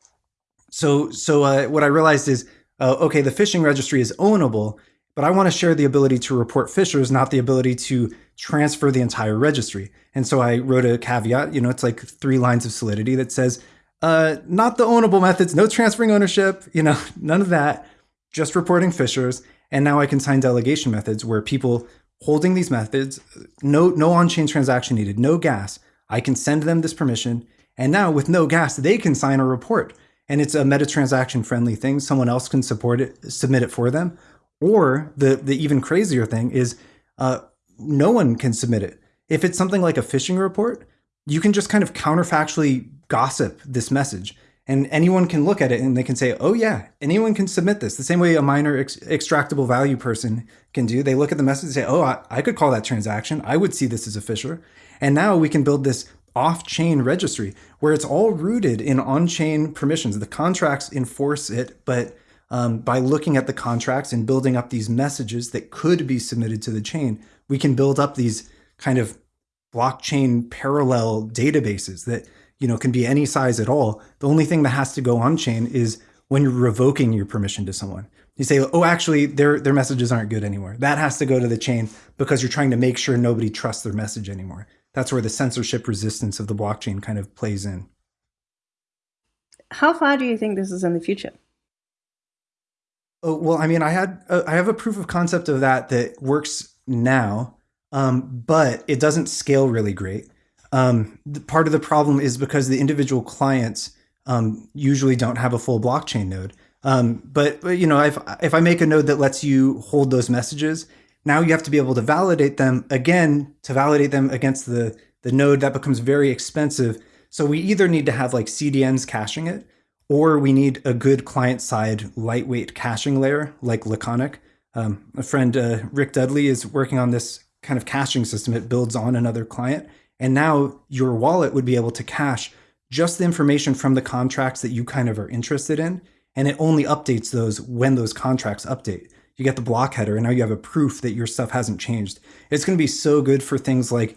so so uh, what I realized is, uh, okay, the phishing registry is ownable, but I want to share the ability to report phishers, not the ability to transfer the entire registry. And so I wrote a caveat, you know, it's like three lines of solidity that says, uh, not the ownable methods, no transferring ownership, you know, *laughs* none of that, just reporting phishers. And now I can sign delegation methods where people holding these methods, no, no on-chain transaction needed, no gas. I can send them this permission and now with no gas, they can sign a report. And it's a meta transaction friendly thing. Someone else can support it, submit it for them. Or the, the even crazier thing is uh, no one can submit it. If it's something like a phishing report, you can just kind of counterfactually gossip this message. And anyone can look at it and they can say, oh, yeah, anyone can submit this. The same way a miner ex extractable value person can do. They look at the message and say, oh, I, I could call that transaction. I would see this as a phisher. And now we can build this off-chain registry where it's all rooted in on-chain permissions. The contracts enforce it, but um, by looking at the contracts and building up these messages that could be submitted to the chain, we can build up these kind of blockchain parallel databases that you know can be any size at all. The only thing that has to go on chain is when you're revoking your permission to someone. You say, oh, actually, their their messages aren't good anymore. That has to go to the chain because you're trying to make sure nobody trusts their message anymore that's where the censorship resistance of the blockchain kind of plays in. How far do you think this is in the future? Oh, well, I mean, I had uh, I have a proof of concept of that that works now, um, but it doesn't scale really great. Um, part of the problem is because the individual clients um, usually don't have a full blockchain node. Um, but, but, you know, if if I make a node that lets you hold those messages, now you have to be able to validate them again to validate them against the, the node that becomes very expensive. So we either need to have like CDNs caching it, or we need a good client side lightweight caching layer like Laconic. Um, a friend, uh, Rick Dudley, is working on this kind of caching system. It builds on another client. And now your wallet would be able to cache just the information from the contracts that you kind of are interested in. And it only updates those when those contracts update you get the block header, and now you have a proof that your stuff hasn't changed. It's going to be so good for things like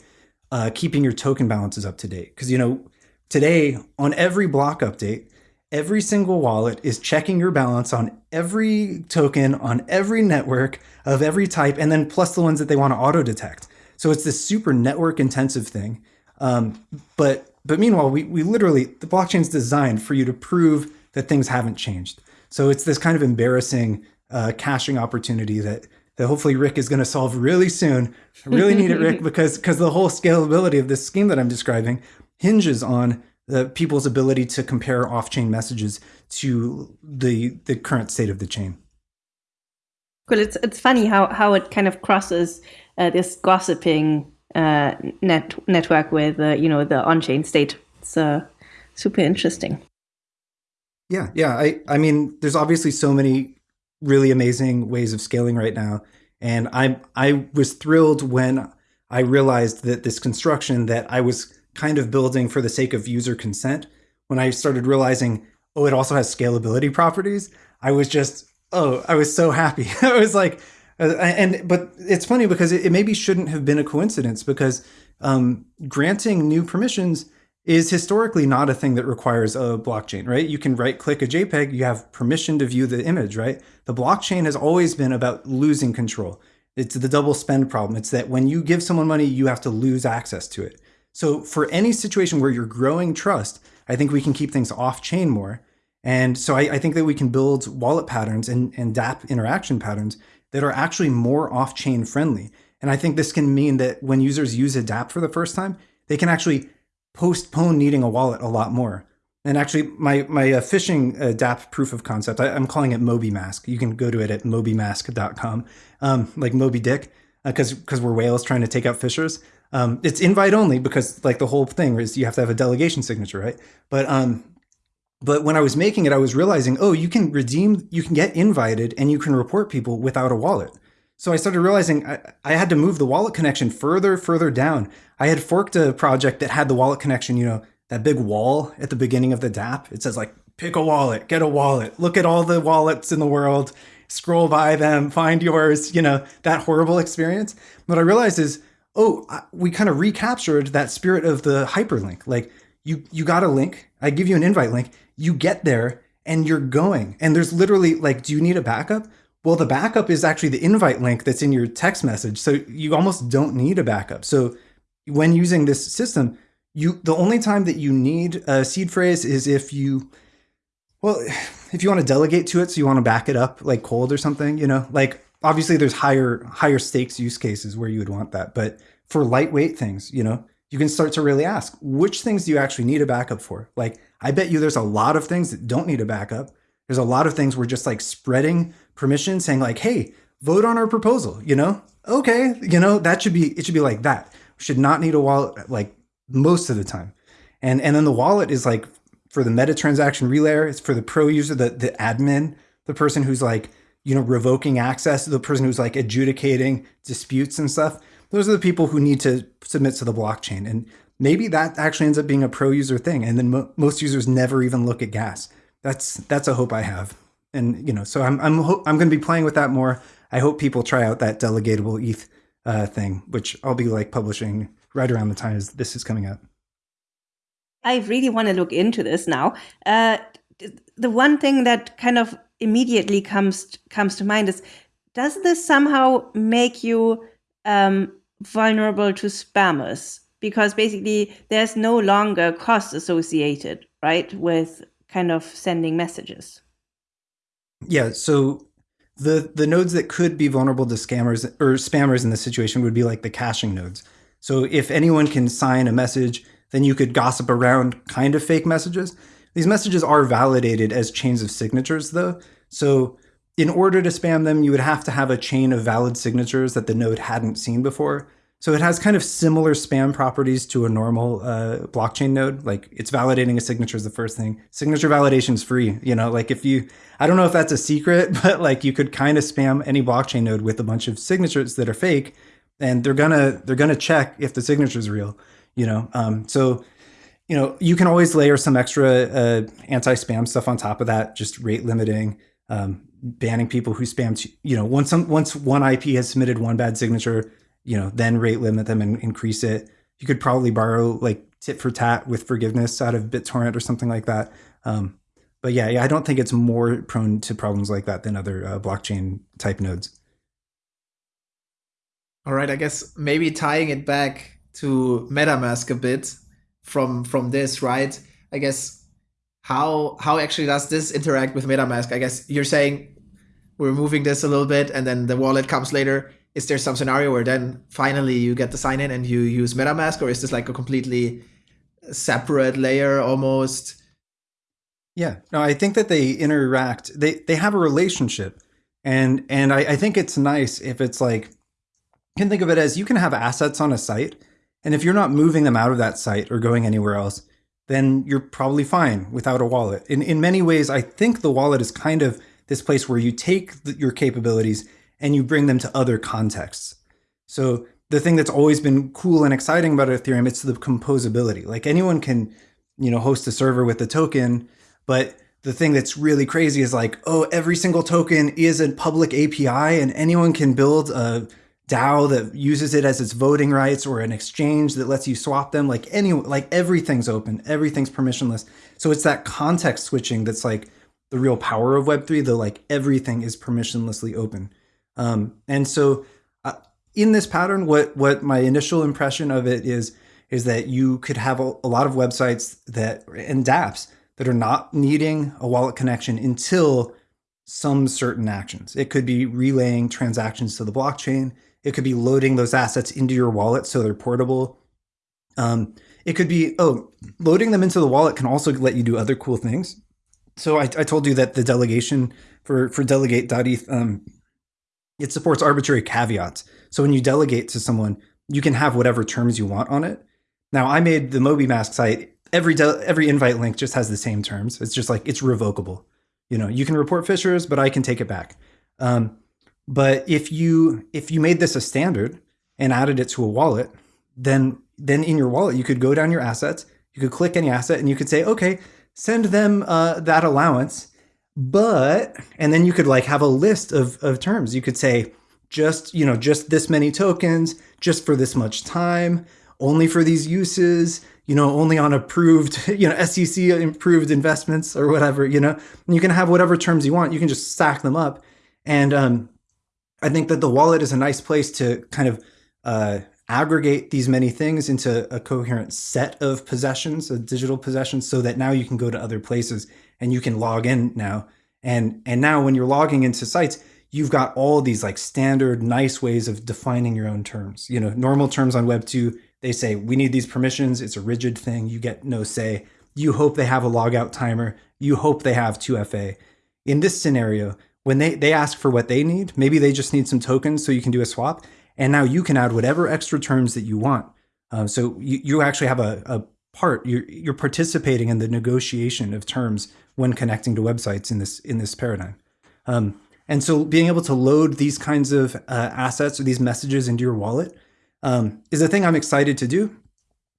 uh, keeping your token balances up to date. Because, you know, today on every block update, every single wallet is checking your balance on every token on every network of every type, and then plus the ones that they want to auto detect. So it's this super network intensive thing. Um, but but meanwhile, we, we literally the blockchain's designed for you to prove that things haven't changed. So it's this kind of embarrassing uh, caching opportunity that that hopefully Rick is going to solve really soon. I really need it, Rick, *laughs* because because the whole scalability of this scheme that I'm describing hinges on the people's ability to compare off-chain messages to the the current state of the chain. Well, it's it's funny how how it kind of crosses uh, this gossiping uh, net network with uh, you know the on-chain state. It's uh, super interesting. Yeah, yeah. I I mean, there's obviously so many really amazing ways of scaling right now, and I I was thrilled when I realized that this construction that I was kind of building for the sake of user consent, when I started realizing, oh, it also has scalability properties, I was just oh, I was so happy. *laughs* I was like uh, and but it's funny because it, it, maybe shouldn't have been a coincidence because um, granting new permissions is historically not a thing that requires a blockchain, right? You can right click a JPEG, you have permission to view the image, right? The blockchain has always been about losing control. It's the double spend problem. It's that when you give someone money, you have to lose access to it. So for any situation where you're growing trust, I think we can keep things off chain more. And so I, I think that we can build wallet patterns and, and DApp interaction patterns that are actually more off-chain friendly. And I think this can mean that when users use a DApp for the first time, they can actually postpone needing a wallet a lot more. And actually, my my uh, phishing uh, DApp proof of concept, I, am calling it Moby Mask. You can go to it at mobymask.com, um, like Moby Dick, because uh, because we're whales trying to take out fishers. Um, it's invite only because like the whole thing is you have to have a delegation signature, right? But um, but when I was making it, I was realizing, oh, you can redeem, you can get invited and you can report people without a wallet. So I started realizing I, I, had to move the wallet connection further, further down. I had forked a project that had the wallet connection, you know, that big wall at the beginning of the DApp. It says like, pick a wallet, get a wallet, look at all the wallets in the world, scroll by them, find yours, you know, that horrible experience. What I realized is, oh, we kind of recaptured that spirit of the hyperlink. Like you, you got a link, I give you an invite link, you get there and you're going. And there's literally like, do you need a backup? Well, the backup is actually the invite link that's in your text message. So you almost don't need a backup. So when using this system, you the only time that you need a seed phrase is if you well, *sighs* if you want to delegate to it, so you want to back it up like cold or something, you know, like obviously there's higher higher stakes use cases where you would want that, but for lightweight things, you know, you can start to really ask which things do you actually need a backup for? Like I bet you there's a lot of things that don't need a backup. There's a lot of things we're just like spreading permission, saying like, hey, vote on our proposal, you know? Okay, you know, that should be, it should be like that. We should not need a wallet like most of the time. And and then the wallet is like for the meta transaction relayer, it's for the pro user, the, the admin, the person who's like, you know, revoking access, to the person who's like adjudicating disputes and stuff. Those are the people who need to submit to the blockchain. And maybe that actually ends up being a pro user thing and then mo most users never even look at gas that's that's a hope i have and you know so i'm i'm i'm going to be playing with that more i hope people try out that delegatable eth uh, thing which i'll be like publishing right around the time as this is coming out i really want to look into this now uh, the one thing that kind of immediately comes comes to mind is does this somehow make you um, vulnerable to spammers because basically there's no longer cost associated, right, with kind of sending messages. Yeah, so the the nodes that could be vulnerable to scammers or spammers in this situation would be like the caching nodes. So if anyone can sign a message, then you could gossip around kind of fake messages. These messages are validated as chains of signatures though. So in order to spam them, you would have to have a chain of valid signatures that the node hadn't seen before. So it has kind of similar spam properties to a normal uh, blockchain node. Like it's validating a signature is the first thing. Signature validation is free. You know, like if you, I don't know if that's a secret, *laughs* but like you could kind of spam any blockchain node with a bunch of signatures that are fake, and they're gonna they're gonna check if the signature is real. You know, um, so you know you can always layer some extra uh, anti-spam stuff on top of that, just rate limiting. Um, banning people who spam, you know, once some, once one IP has submitted one bad signature, you know, then rate limit them and increase it. You could probably borrow like tit for tat with forgiveness out of BitTorrent or something like that. Um, but yeah, yeah, I don't think it's more prone to problems like that than other uh, blockchain type nodes. All right, I guess maybe tying it back to MetaMask a bit from from this, right? I guess how how actually does this interact with MetaMask? I guess you're saying we're moving this a little bit and then the wallet comes later. Is there some scenario where then finally you get the sign in and you use MetaMask, or is this like a completely separate layer almost? Yeah, no, I think that they interact. They they have a relationship, and and I, I think it's nice if it's like you can think of it as you can have assets on a site, and if you're not moving them out of that site or going anywhere else, then you're probably fine without a wallet. In in many ways, I think the wallet is kind of this place where you take the, your capabilities and you bring them to other contexts. So the thing that's always been cool and exciting about Ethereum, it's the composability. Like anyone can, you know, host a server with a token, but the thing that's really crazy is like, oh, every single token is a public API and anyone can build a DAO that uses it as its voting rights or an exchange that lets you swap them. Like any, like everything's open, everything's permissionless. So it's that context switching that's like the real power of Web3, the like everything is permissionlessly open. Um, and so uh, in this pattern, what, what my initial impression of it is, is that you could have a, a lot of websites that, and dApps that are not needing a wallet connection until some certain actions. It could be relaying transactions to the blockchain. It could be loading those assets into your wallet so they're portable. Um, it could be, oh, loading them into the wallet can also let you do other cool things. So I, I told you that the delegation for, for delegate.eth, um, it supports arbitrary caveats. So when you delegate to someone, you can have whatever terms you want on it. Now I made the MobyMask site every every invite link just has the same terms. It's just like it's revocable. You know, you can report phishers, but I can take it back. Um, but if you if you made this a standard and added it to a wallet, then then in your wallet you could go down your assets, you could click any asset, and you could say, okay, send them uh, that allowance. But and then you could like have a list of of terms. You could say just you know just this many tokens, just for this much time, only for these uses you know, only on approved, *laughs* you know, SEC approved investments or whatever, you know, and you can have whatever terms you want. You can just stack them up. And um, I think that the wallet is a nice place to kind of uh, aggregate these many things into a coherent set of possessions, of digital possessions, so that now you can go to other places and you can log in now. And and now when you're logging into sites, you've got all these like standard nice ways of defining your own terms. You know, normal terms on Web 2 they say, we need these permissions. It's a rigid thing. You get no say. You hope they have a logout timer. You hope they have 2FA. In this scenario, when they, they ask for what they need, maybe they just need some tokens so you can do a swap. And now you can add whatever extra terms that you want. Um, so you, you actually have a, a part, you're, you're participating in the negotiation of terms when connecting to websites in this, in this paradigm. Um, and so being able to load these kinds of uh, assets or these messages into your wallet um, is a thing I'm excited to do.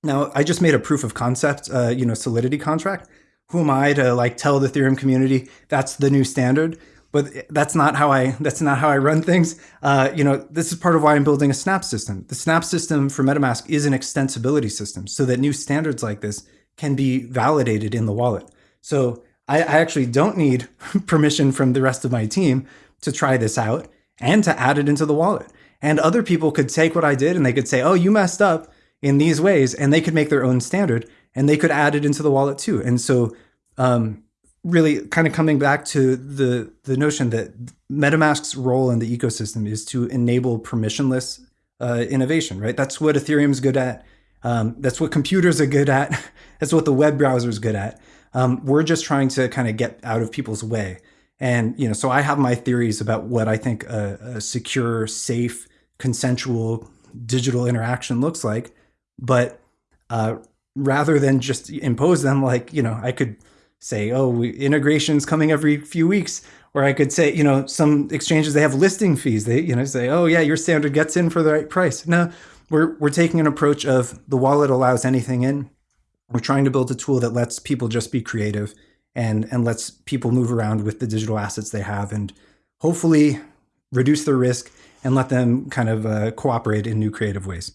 Now, I just made a proof of concept, uh, you know, Solidity contract. Who am I to like tell the Ethereum community that's the new standard? But that's not how I that's not how I run things. Uh, you know, this is part of why I'm building a Snap system. The Snap system for MetaMask is an extensibility system, so that new standards like this can be validated in the wallet. So I, I actually don't need *laughs* permission from the rest of my team to try this out and to add it into the wallet. And other people could take what I did and they could say, oh, you messed up in these ways. And they could make their own standard and they could add it into the wallet too. And so, um, really kind of coming back to the, the notion that MetaMask's role in the ecosystem is to enable permissionless uh, innovation, right? That's what Ethereum's good at. Um, that's what computers are good at. *laughs* that's what the web browser is good at. Um, we're just trying to kind of get out of people's way. And, you know, so I have my theories about what I think a, a secure, safe, consensual digital interaction looks like. But uh, rather than just impose them, like, you know, I could say, oh, we, integration's coming every few weeks. Or I could say, you know, some exchanges, they have listing fees. They, you know, say, oh, yeah, your standard gets in for the right price. No, we're, we're taking an approach of the wallet allows anything in. We're trying to build a tool that lets people just be creative and, and lets people move around with the digital assets they have and hopefully reduce their risk and let them kind of uh, cooperate in new creative ways.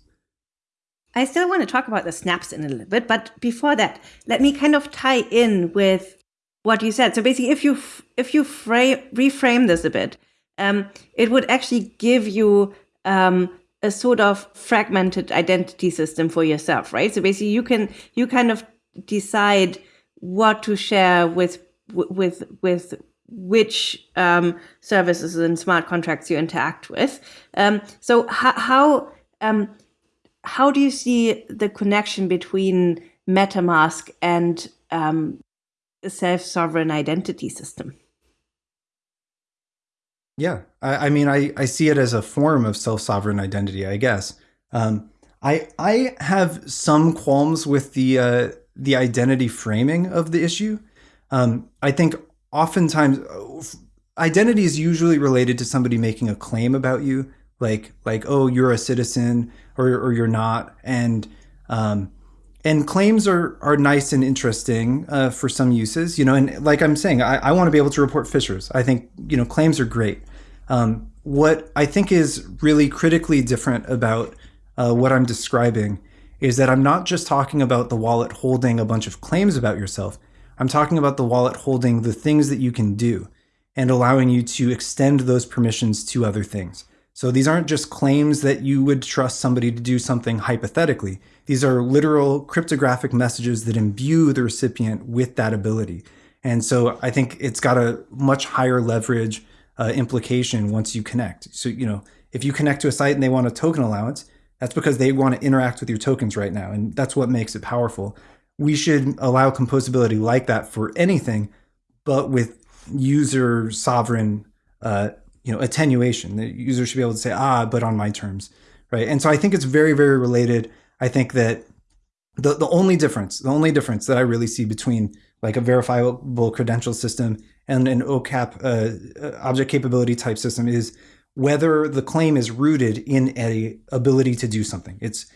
I still want to talk about the snaps in a little bit, but before that, let me kind of tie in with what you said. So basically, if you if you frame, reframe this a bit, um, it would actually give you um, a sort of fragmented identity system for yourself, right? So basically, you can you kind of decide what to share with with with which um, services and smart contracts you interact with. Um, so how how, um, how do you see the connection between MetaMask and um, a self-sovereign identity system? Yeah, I, I, mean, I, I see it as a form of self-sovereign identity, I guess. Um, I I have some qualms with the uh, the identity framing of the issue. Um, I think oftentimes identity is usually related to somebody making a claim about you, like like oh you're a citizen or or you're not, and um, and claims are are nice and interesting uh, for some uses, you know. And like I'm saying, I, I want to be able to report phishers. I think you know claims are great. Um, what I think is really critically different about uh, what I'm describing is that I'm not just talking about the wallet holding a bunch of claims about yourself. I'm talking about the wallet holding the things that you can do and allowing you to extend those permissions to other things. So these aren't just claims that you would trust somebody to do something hypothetically. These are literal cryptographic messages that imbue the recipient with that ability. And so I think it's got a much higher leverage uh, implication once you connect. So, you know, if you connect to a site and they want a token allowance, that's because they want to interact with your tokens right now. And that's what makes it powerful we should allow composability like that for anything, but with user sovereign, uh, you know, attenuation. The user should be able to say, ah, but on my terms, right? And so I think it's very, very related. I think that the the only difference, the only difference that I really see between like a verifiable credential system and an OCAP uh, uh, object capability type system is whether the claim is rooted in a ability to do something. It's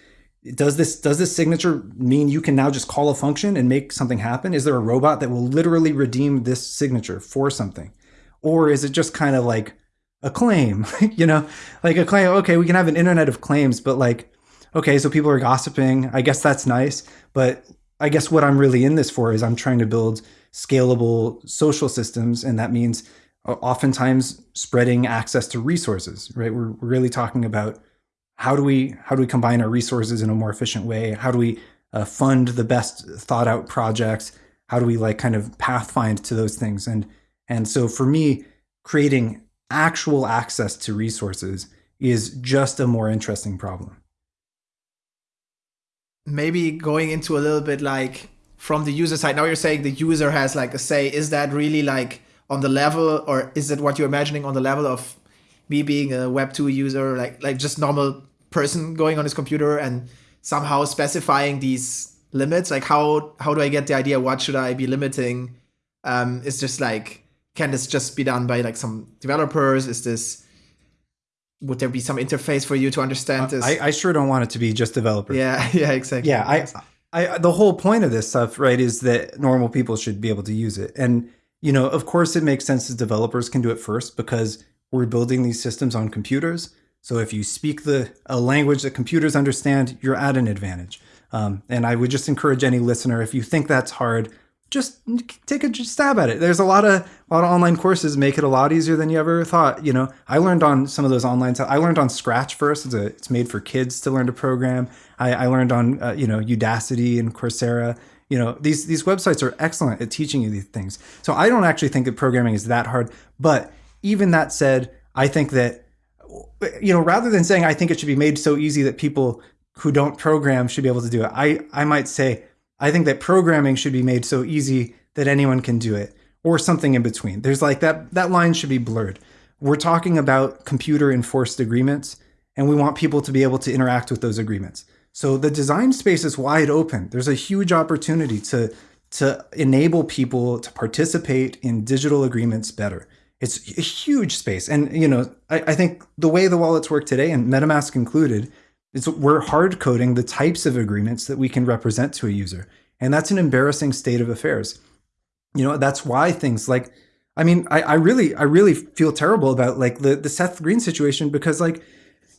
does this does this signature mean you can now just call a function and make something happen is there a robot that will literally redeem this signature for something or is it just kind of like a claim *laughs* you know like a claim okay we can have an internet of claims but like okay so people are gossiping i guess that's nice but i guess what i'm really in this for is i'm trying to build scalable social systems and that means uh, oftentimes spreading access to resources right we're, really talking about how do we how do we combine our resources in a more efficient way? How do we uh, fund the best thought out projects? How do we like kind of pathfind to those things? And and so for me, creating actual access to resources is just a more interesting problem. Maybe going into a little bit like from the user side. Now you're saying the user has like a say. Is that really like on the level, or is it what you're imagining on the level of me being a Web two user, like like just normal person going on his computer and somehow specifying these limits like how how do i get the idea what should i be limiting um it's just like can this just be done by like some developers? Is this would there be some interface for you to understand uh, this? I, I sure don't want it to be just developers. Yeah *laughs* yeah exactly. Yeah I, I the whole point of this stuff right is that normal people should be able to use it. And you know of course it makes sense that developers can do it first because we're building these systems on computers. So if you speak the a language that computers understand, you're at an advantage. Um, and I would just encourage any listener, if you think that's hard, just take a stab at it. There's a lot of a lot of online courses make it a lot easier than you ever thought. You know, I learned on some of those online. I learned on Scratch first. It's a, it's made for kids to learn to program. I, I learned on uh, you know Udacity and Coursera. You know, these these websites are excellent at teaching you these things. So I don't actually think that programming is that hard. But even that said, I think that you know, rather than saying I think it should be made so easy that people who don't program should be able to do it, I, I might say I think that programming should be made so easy that anyone can do it, or something in between. There's like that that line should be blurred. We're talking about computer enforced agreements, and we want people to be able to interact with those agreements. So the design space is wide open. There's a huge opportunity to to enable people to participate in digital agreements better. It's a huge space. And, you know, I, I think the way the wallets work today, and MetaMask included, is we're hard coding the types of agreements that we can represent to a user. And that's an embarrassing state of affairs. You know, that's why things like, I mean, I, I really, I really feel terrible about like the, the Seth Green situation because like,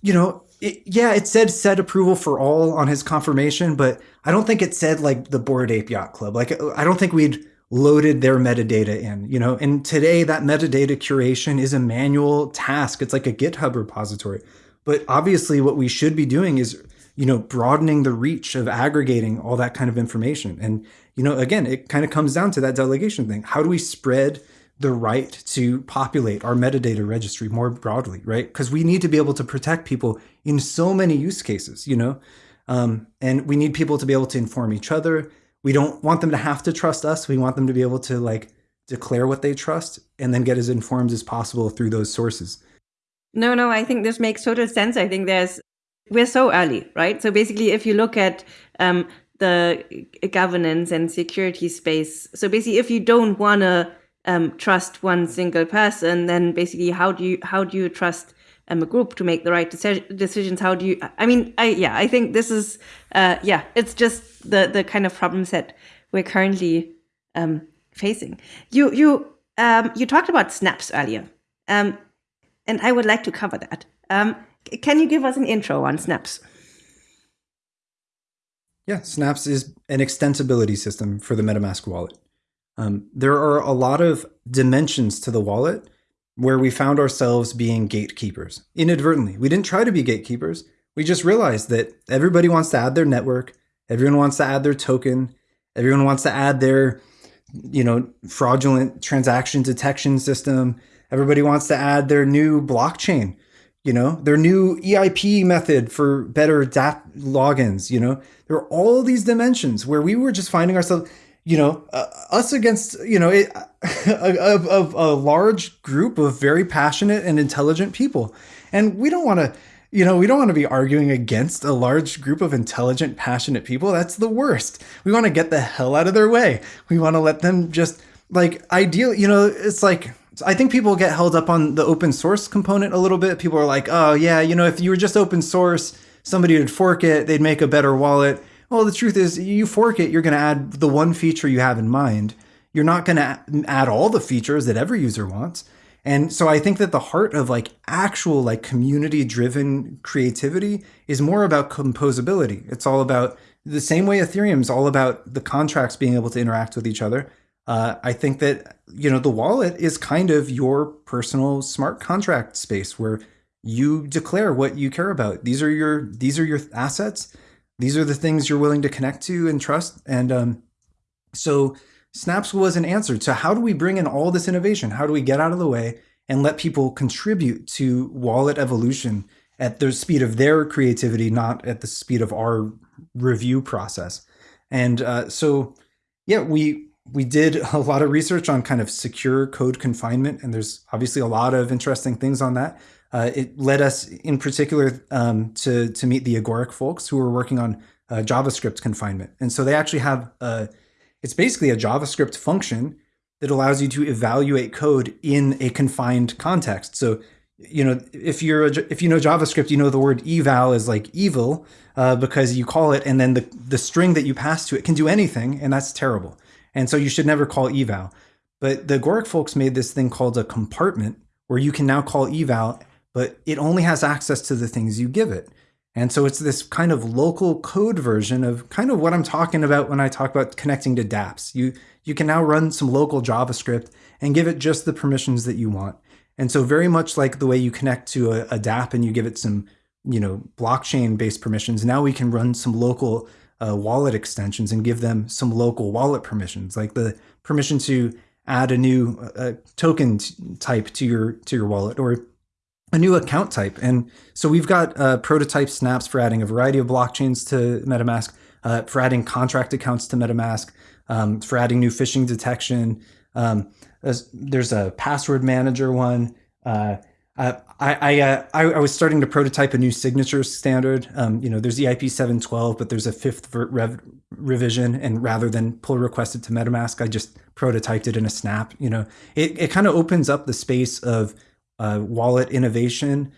you know, it, yeah, it said set approval for all on his confirmation, but I don't think it said like the Bored Ape Yacht Club. Like, I don't think we'd loaded their metadata in, you know, and today that metadata curation is a manual task. It's like a GitHub repository. But obviously what we should be doing is, you know, broadening the reach of aggregating all that kind of information. And, you know, again, it kind of comes down to that delegation thing. How do we spread the right to populate our metadata registry more broadly, right? Because we need to be able to protect people in so many use cases, you know, um, and we need people to be able to inform each other. We don't want them to have to trust us. We want them to be able to like declare what they trust and then get as informed as possible through those sources. No, no, I think this makes total sense. I think there's we're so early, right? So basically, if you look at um, the governance and security space, so basically, if you don't want to um, trust one single person, then basically how do you how do you trust um, a group to make the right deci- decisions? How do you? I mean, I yeah, I think this is uh, yeah, it's just the the kind of problems that we're currently um, facing. You you um, you talked about snaps earlier, um, and I would like to cover that. Um, can you give us an intro on snaps? Yeah, Snaps is an extensibility system for the MetaMask wallet. Um, there are a lot of dimensions to the wallet where we found ourselves being gatekeepers inadvertently. We didn't try to be gatekeepers. We just realized that everybody wants to add their network, everyone wants to add their token, everyone wants to add their, you know, fraudulent transaction detection system. Everybody wants to add their new blockchain, you know, their new EIP method for better DApp logins, you know. There are all these dimensions where we were just finding ourselves you know, uh, us against, you know, *laughs* a, a, a, a, large group of very passionate and intelligent people. And we don't want to, you know, we don't want to be arguing against a large group of intelligent, passionate people. That's the worst. We want to get the hell out of their way. We want to let them just, like, ideal, you know, it's like, I think people get held up on the open source component a little bit. People are like, oh, yeah, you know, if you were just open source, somebody would fork it, they'd make a better wallet well, the truth is, you fork it, you're going to add the one feature you have in mind. You're not going to add all the features that every user wants. And so I think that the heart of like actual like community driven creativity is more about composability. It's all about the same way Ethereum is all about the contracts being able to interact with each other. Uh, I think that you know the wallet is kind of your personal smart contract space where you declare what you care about. These are your these are your assets these are the things you're willing to connect to and trust. And um, so Snaps was an answer to how do we bring in all this innovation? How do we get out of the way and let people contribute to wallet evolution at the speed of their creativity, not at the speed of our review process? And uh, so, yeah, we we did a lot of research on kind of secure code confinement, and there's obviously a lot of interesting things on that. Uh, it led us in particular um, to, to meet the Agoric folks who were working on uh, JavaScript confinement. And so they actually have, a, it's basically a JavaScript function that allows you to evaluate code in a confined context. So, you know, if you're a, if you know JavaScript, you know the word eval is like evil uh, because you call it, and then the the string that you pass to it can do anything, and that's terrible. And so you should never call eval. But the Agoric folks made this thing called a compartment where you can now call eval but it only has access to the things you give it. And so it's this kind of local code version of kind of what I'm talking about when I talk about connecting to dApps. You you can now run some local JavaScript and give it just the permissions that you want. And so very much like the way you connect to a, a dApp and you give it some, you know, blockchain based permissions, now we can run some local uh, wallet extensions and give them some local wallet permissions, like the permission to add a new uh, token type to your to your wallet or a new account type. And so we've got uh, prototype snaps for adding a variety of blockchains to MetaMask, uh, for adding contract accounts to MetaMask, um, for adding new phishing detection. Um, there's, a password manager one. Uh, I I, uh, I, I was starting to prototype a new signature standard. Um, you know, there's EIP 712, but there's a fifth rev revision, and rather than pull request it to MetaMask, I just prototyped it in a snap. You know, it it kind of opens up the space of uh, wallet innovation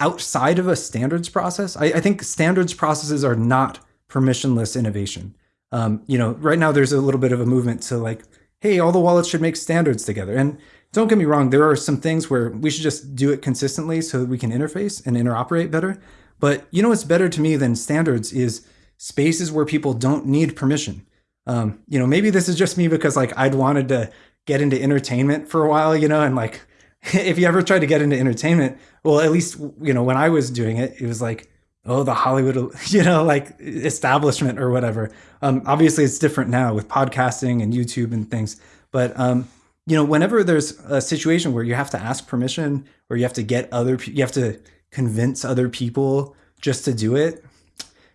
outside of a standards process. I, I, think standards processes are not permissionless innovation. Um, you know, right now there's a little bit of a movement to like, hey, all the wallets should make standards together. And don't get me wrong, there are some things where we should just do it consistently so that we can interface and interoperate better. But you know what's better to me than standards is spaces where people don't need permission. Um, you know, maybe this is just me because like I'd wanted to get into entertainment for a while, you know, and like *laughs* if you ever tried to get into entertainment, well, at least you know when I was doing it, it was like, oh, the Hollywood, *laughs* you know, like establishment or whatever. Um, obviously, it's different now with podcasting and YouTube and things. But um, you know, whenever there's a situation where you have to ask permission or you have to get other, you have to convince other people just to do it,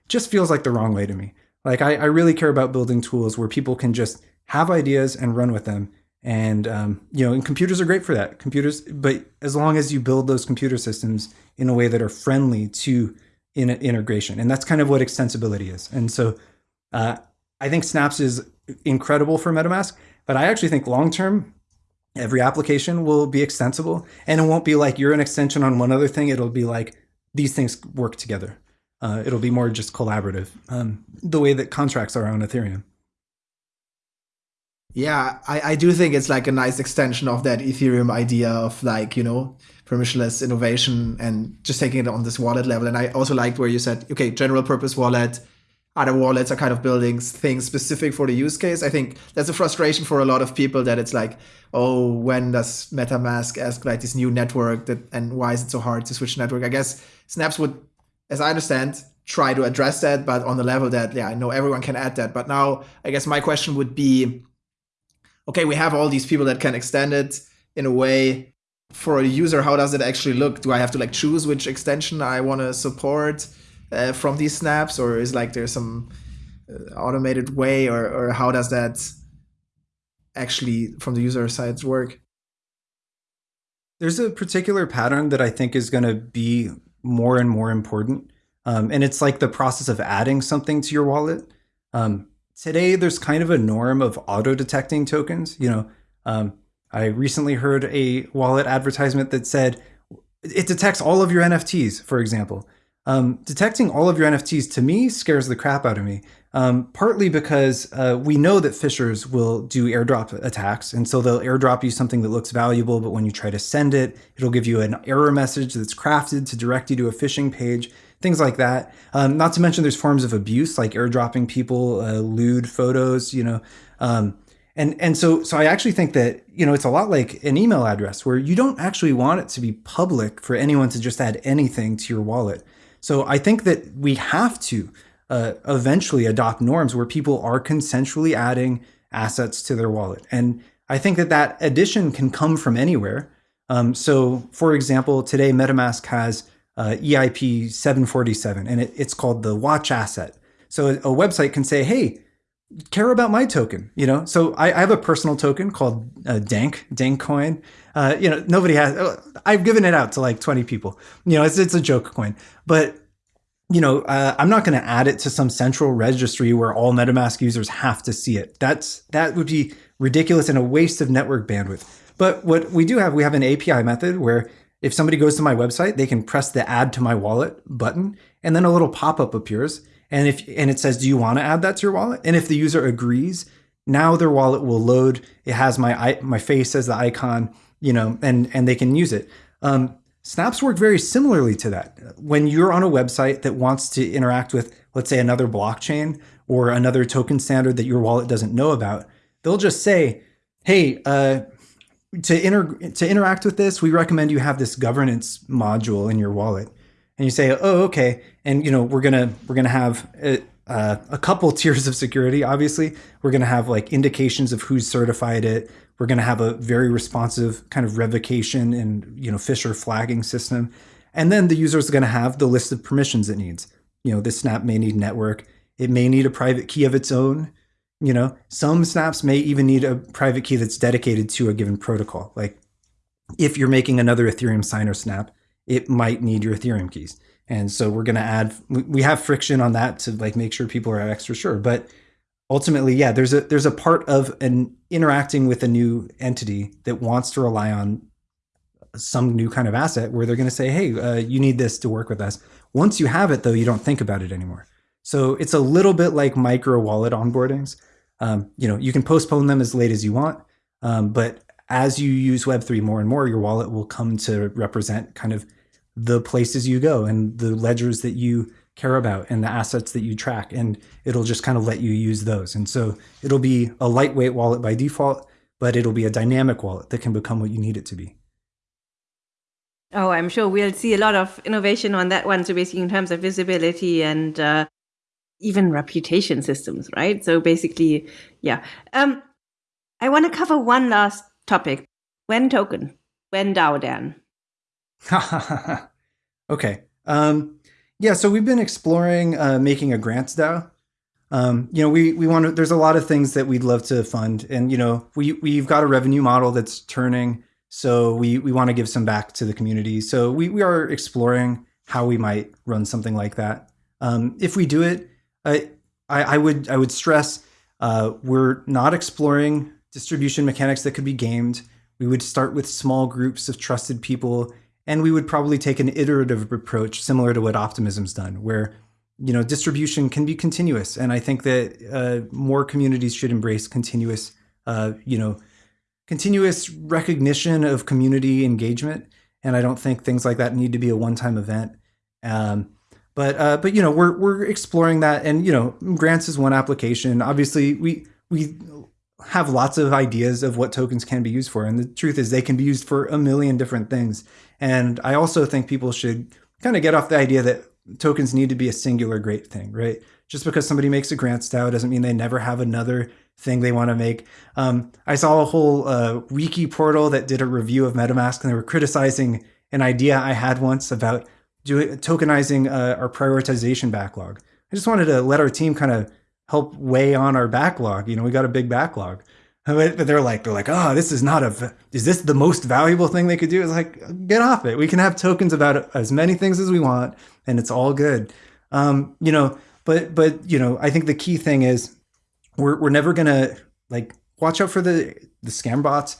just feels like the wrong way to me. Like I, I really care about building tools where people can just have ideas and run with them. And um, you know and computers are great for that. Computers but as long as you build those computer systems in a way that are friendly to in integration. And that's kind of what extensibility is. And so uh, i think snaps is incredible for metamask but i actually think long term every application will be extensible and it won't be like you're an extension on one other thing. It'll be like these things work together. Uh, it'll be more just collaborative um, the way that contracts are on ethereum. Yeah, I, I do think it's like a nice extension of that Ethereum idea of like, you know, permissionless innovation and just taking it on this wallet level. And I also liked where you said, okay, general purpose wallet, other wallets are kind of building things specific for the use case. I think that's a frustration for a lot of people that it's like, oh, when does MetaMask ask like this new network that and why is it so hard to switch network? I guess Snaps would, as I understand, try to address that, but on the level that, yeah, I know everyone can add that. But now I guess my question would be okay, we have all these people that can extend it in a way for a user. How does it actually look? Do I have to like choose which extension I want to support uh, from these snaps, or is like there's some uh, automated way, or or how does that actually from the user side work? There's a particular pattern that I think is going to be more and more important. Um, and it's like the process of adding something to your wallet. Um, today there's kind of a norm of auto detecting tokens. You know, um, I recently heard a wallet advertisement that said it detects all of your NFTs, for example. Um, detecting all of your NFTs to me scares the crap out of me. Um, partly because uh, we know that phishers will do airdrop attacks, and so they'll airdrop you something that looks valuable, but when you try to send it, it'll give you an error message that's crafted to direct you to a phishing page things like that. Um, not to mention there's forms of abuse like airdropping people uh, lewd photos, you know. Um, and and so so I actually think that you know it's a lot like an email address where you don't actually want it to be public for anyone to just add anything to your wallet. So I think that we have to uh, eventually adopt norms where people are consensually adding assets to their wallet. And I think that that addition can come from anywhere. Um, so, for example, today MetaMask has uh, EIP 747, and it, it's called the watch asset. So a, a, website can say, hey, care about my token, you know? So I, I have a personal token called uh, Dank, Dank coin. Uh, you know, nobody has, uh, I've given it out to like 20 people. You know, it's, it's a joke coin, but you know, uh, I'm not going to add it to some central registry where all MetaMask users have to see it. That's that would be ridiculous and a waste of network bandwidth. But what we do have, we have an API method where if somebody goes to my website, they can press the add to my wallet button and then a little pop-up appears. And if and it says, do you want to add that to your wallet? And if the user agrees, now their wallet will load. It has my my face as the icon, you know, and and they can use it. Um, Snaps work very similarly to that. When you're on a website that wants to interact with, let's say, another blockchain or another token standard that your wallet doesn't know about, they'll just say, "Hey, uh, to inter to interact with this, we recommend you have this governance module in your wallet. And you say, oh, okay. And you know, we're gonna we're gonna have a, uh, a couple *laughs* tiers of security. Obviously, we're gonna have like indications of who's certified it. We're gonna have a very responsive kind of revocation and you know phisher flagging system. And then the user is gonna have the list of permissions it needs. You know, this snap may need network. It may need a private key of its own. You know, some snaps may even need a private key that's dedicated to a given protocol. Like if you're making another Ethereum signer snap, it might need your Ethereum keys. And so we're going to add, we have friction on that to like make sure people are extra sure. But ultimately, yeah, there's a, there's a part of an interacting with a new entity that wants to rely on some new kind of asset where they're going to say, Hey, uh, you need this to work with us. Once you have it though, you don't think about it anymore. So it's a little bit like micro wallet onboardings. Um, you know, you can postpone them as late as you want, um, but as you use Web3 more and more, your wallet will come to represent kind of the places you go and the ledgers that you care about and the assets that you track and it'll just kind of let you use those. And so it'll be a lightweight wallet by default but it'll be a dynamic wallet that can become what you need it to be. Oh i'm sure we'll see a lot of innovation on that one. So basically in terms of visibility and uh, even reputation systems right? So basically yeah. Um, i want to cover one last topic. When token? When dao dan *laughs* okay um, yeah, so we've been exploring uh, making a grants DAO. Um, you know, we we want to. There's a lot of things that we'd love to fund, and you know, we we've got a revenue model that's turning, so we we want to give some back to the community. So we we are exploring how we might run something like that. Um, if we do it, I, I I would I would stress uh, we're not exploring distribution mechanics that could be gamed. We would start with small groups of trusted people and we would probably take an iterative approach similar to what Optimism's done, where you know distribution can be continuous. And I think that uh, more communities should embrace continuous, uh, you know, continuous recognition of community engagement. And I don't think things like that need to be a one-time event. Um, but uh, but you know we're we're exploring that, and you know grants is one application. Obviously, we we have lots of ideas of what tokens can be used for. And the truth is they can be used for a million different things. And I also think people should kind of get off the idea that tokens need to be a singular great thing, right? Just because somebody makes a grant DAO doesn't mean they never have another thing they want to make. Um, I saw a whole uh, wiki portal that did a review of MetaMask and they were criticizing an idea I had once about tokenizing uh, our prioritization backlog. I just wanted to let our team kind of help weigh on our backlog. You know, we got a big backlog. But they're like, they're like, oh, this is not a, is this the most valuable thing they could do? It's like, get off it. We can have tokens about as many things as we want, and it's all good. Um, you know, but but you know, I think the key thing is we're we're never gonna like watch out for the the scam bots.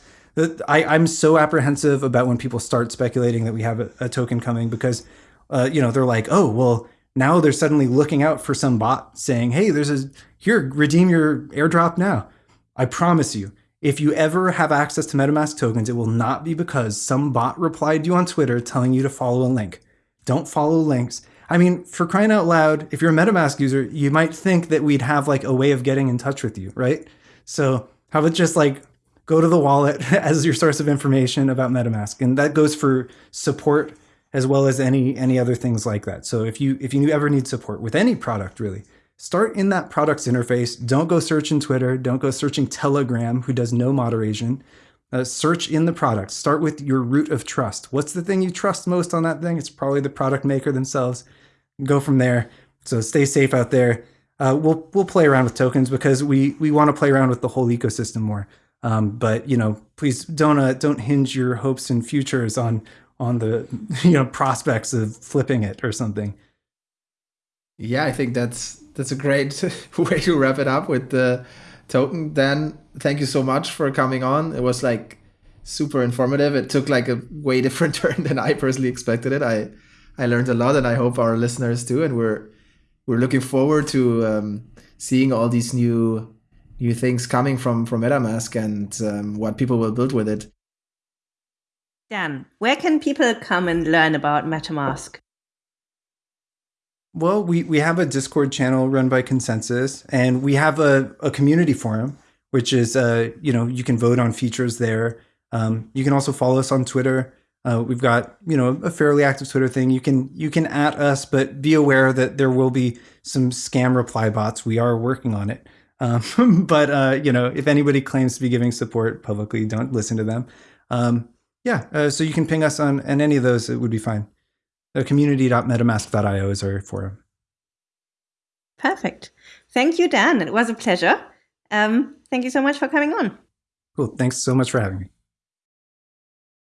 I, I'm so apprehensive about when people start speculating that we have a, a token coming because, uh, you know, they're like, oh, well, now they're suddenly looking out for some bot saying, hey, there's a, here, redeem your airdrop now. I promise you, if you ever have access to MetaMask tokens, it will not be because some bot replied to you on Twitter telling you to follow a link. Don't follow links. I mean, for crying out loud, if you're a MetaMask user, you might think that we'd have like a way of getting in touch with you, right? So how about just like go to the wallet *laughs* as your source of information about MetaMask? And that goes for support as well as any any other things like that. So if you if you ever need support with any product really, start in that product's interface. Don't go searching Twitter, don't go searching Telegram who does no moderation. Uh, search in the product. Start with your root of trust. What's the thing you trust most on that thing? It's probably the product maker themselves. Go from there. So stay safe out there. Uh, we'll we'll play around with tokens because we we want to play around with the whole ecosystem more. Um, but you know, please don't uh, don't hinge your hopes and futures on on the *laughs* you know prospects of flipping it or something. Yeah, I think that's that's a great *laughs* way to wrap it up with the token. Dan, thank you so much for coming on. It was like super informative. It took like a way *laughs* different turn than I personally expected it. I I learned a lot, and I hope our listeners do. And we're we're looking forward to um, seeing all these new new things coming from from MetaMask and um, what people will build with it. Dan, where can people come and learn about MetaMask? Well, we, we have a Discord channel run by ConsenSys, and we have a, a community forum, which is, uh, you know, you can vote on features there. Um, you can also follow us on Twitter. Uh, we've got, you know, a fairly active Twitter thing. You can you can at us, but be aware that there will be some scam reply bots. We are working on it. Um, *laughs* but uh, you know, if anybody claims to be giving support publicly, don't listen to them. Um, yeah, uh, so you can ping us on and any of those. It would be fine. The community.metamask.io is our forum. Perfect. Thank you, Dan. It was a pleasure. Um, thank you so much for coming on. Cool. Thanks so much for having me.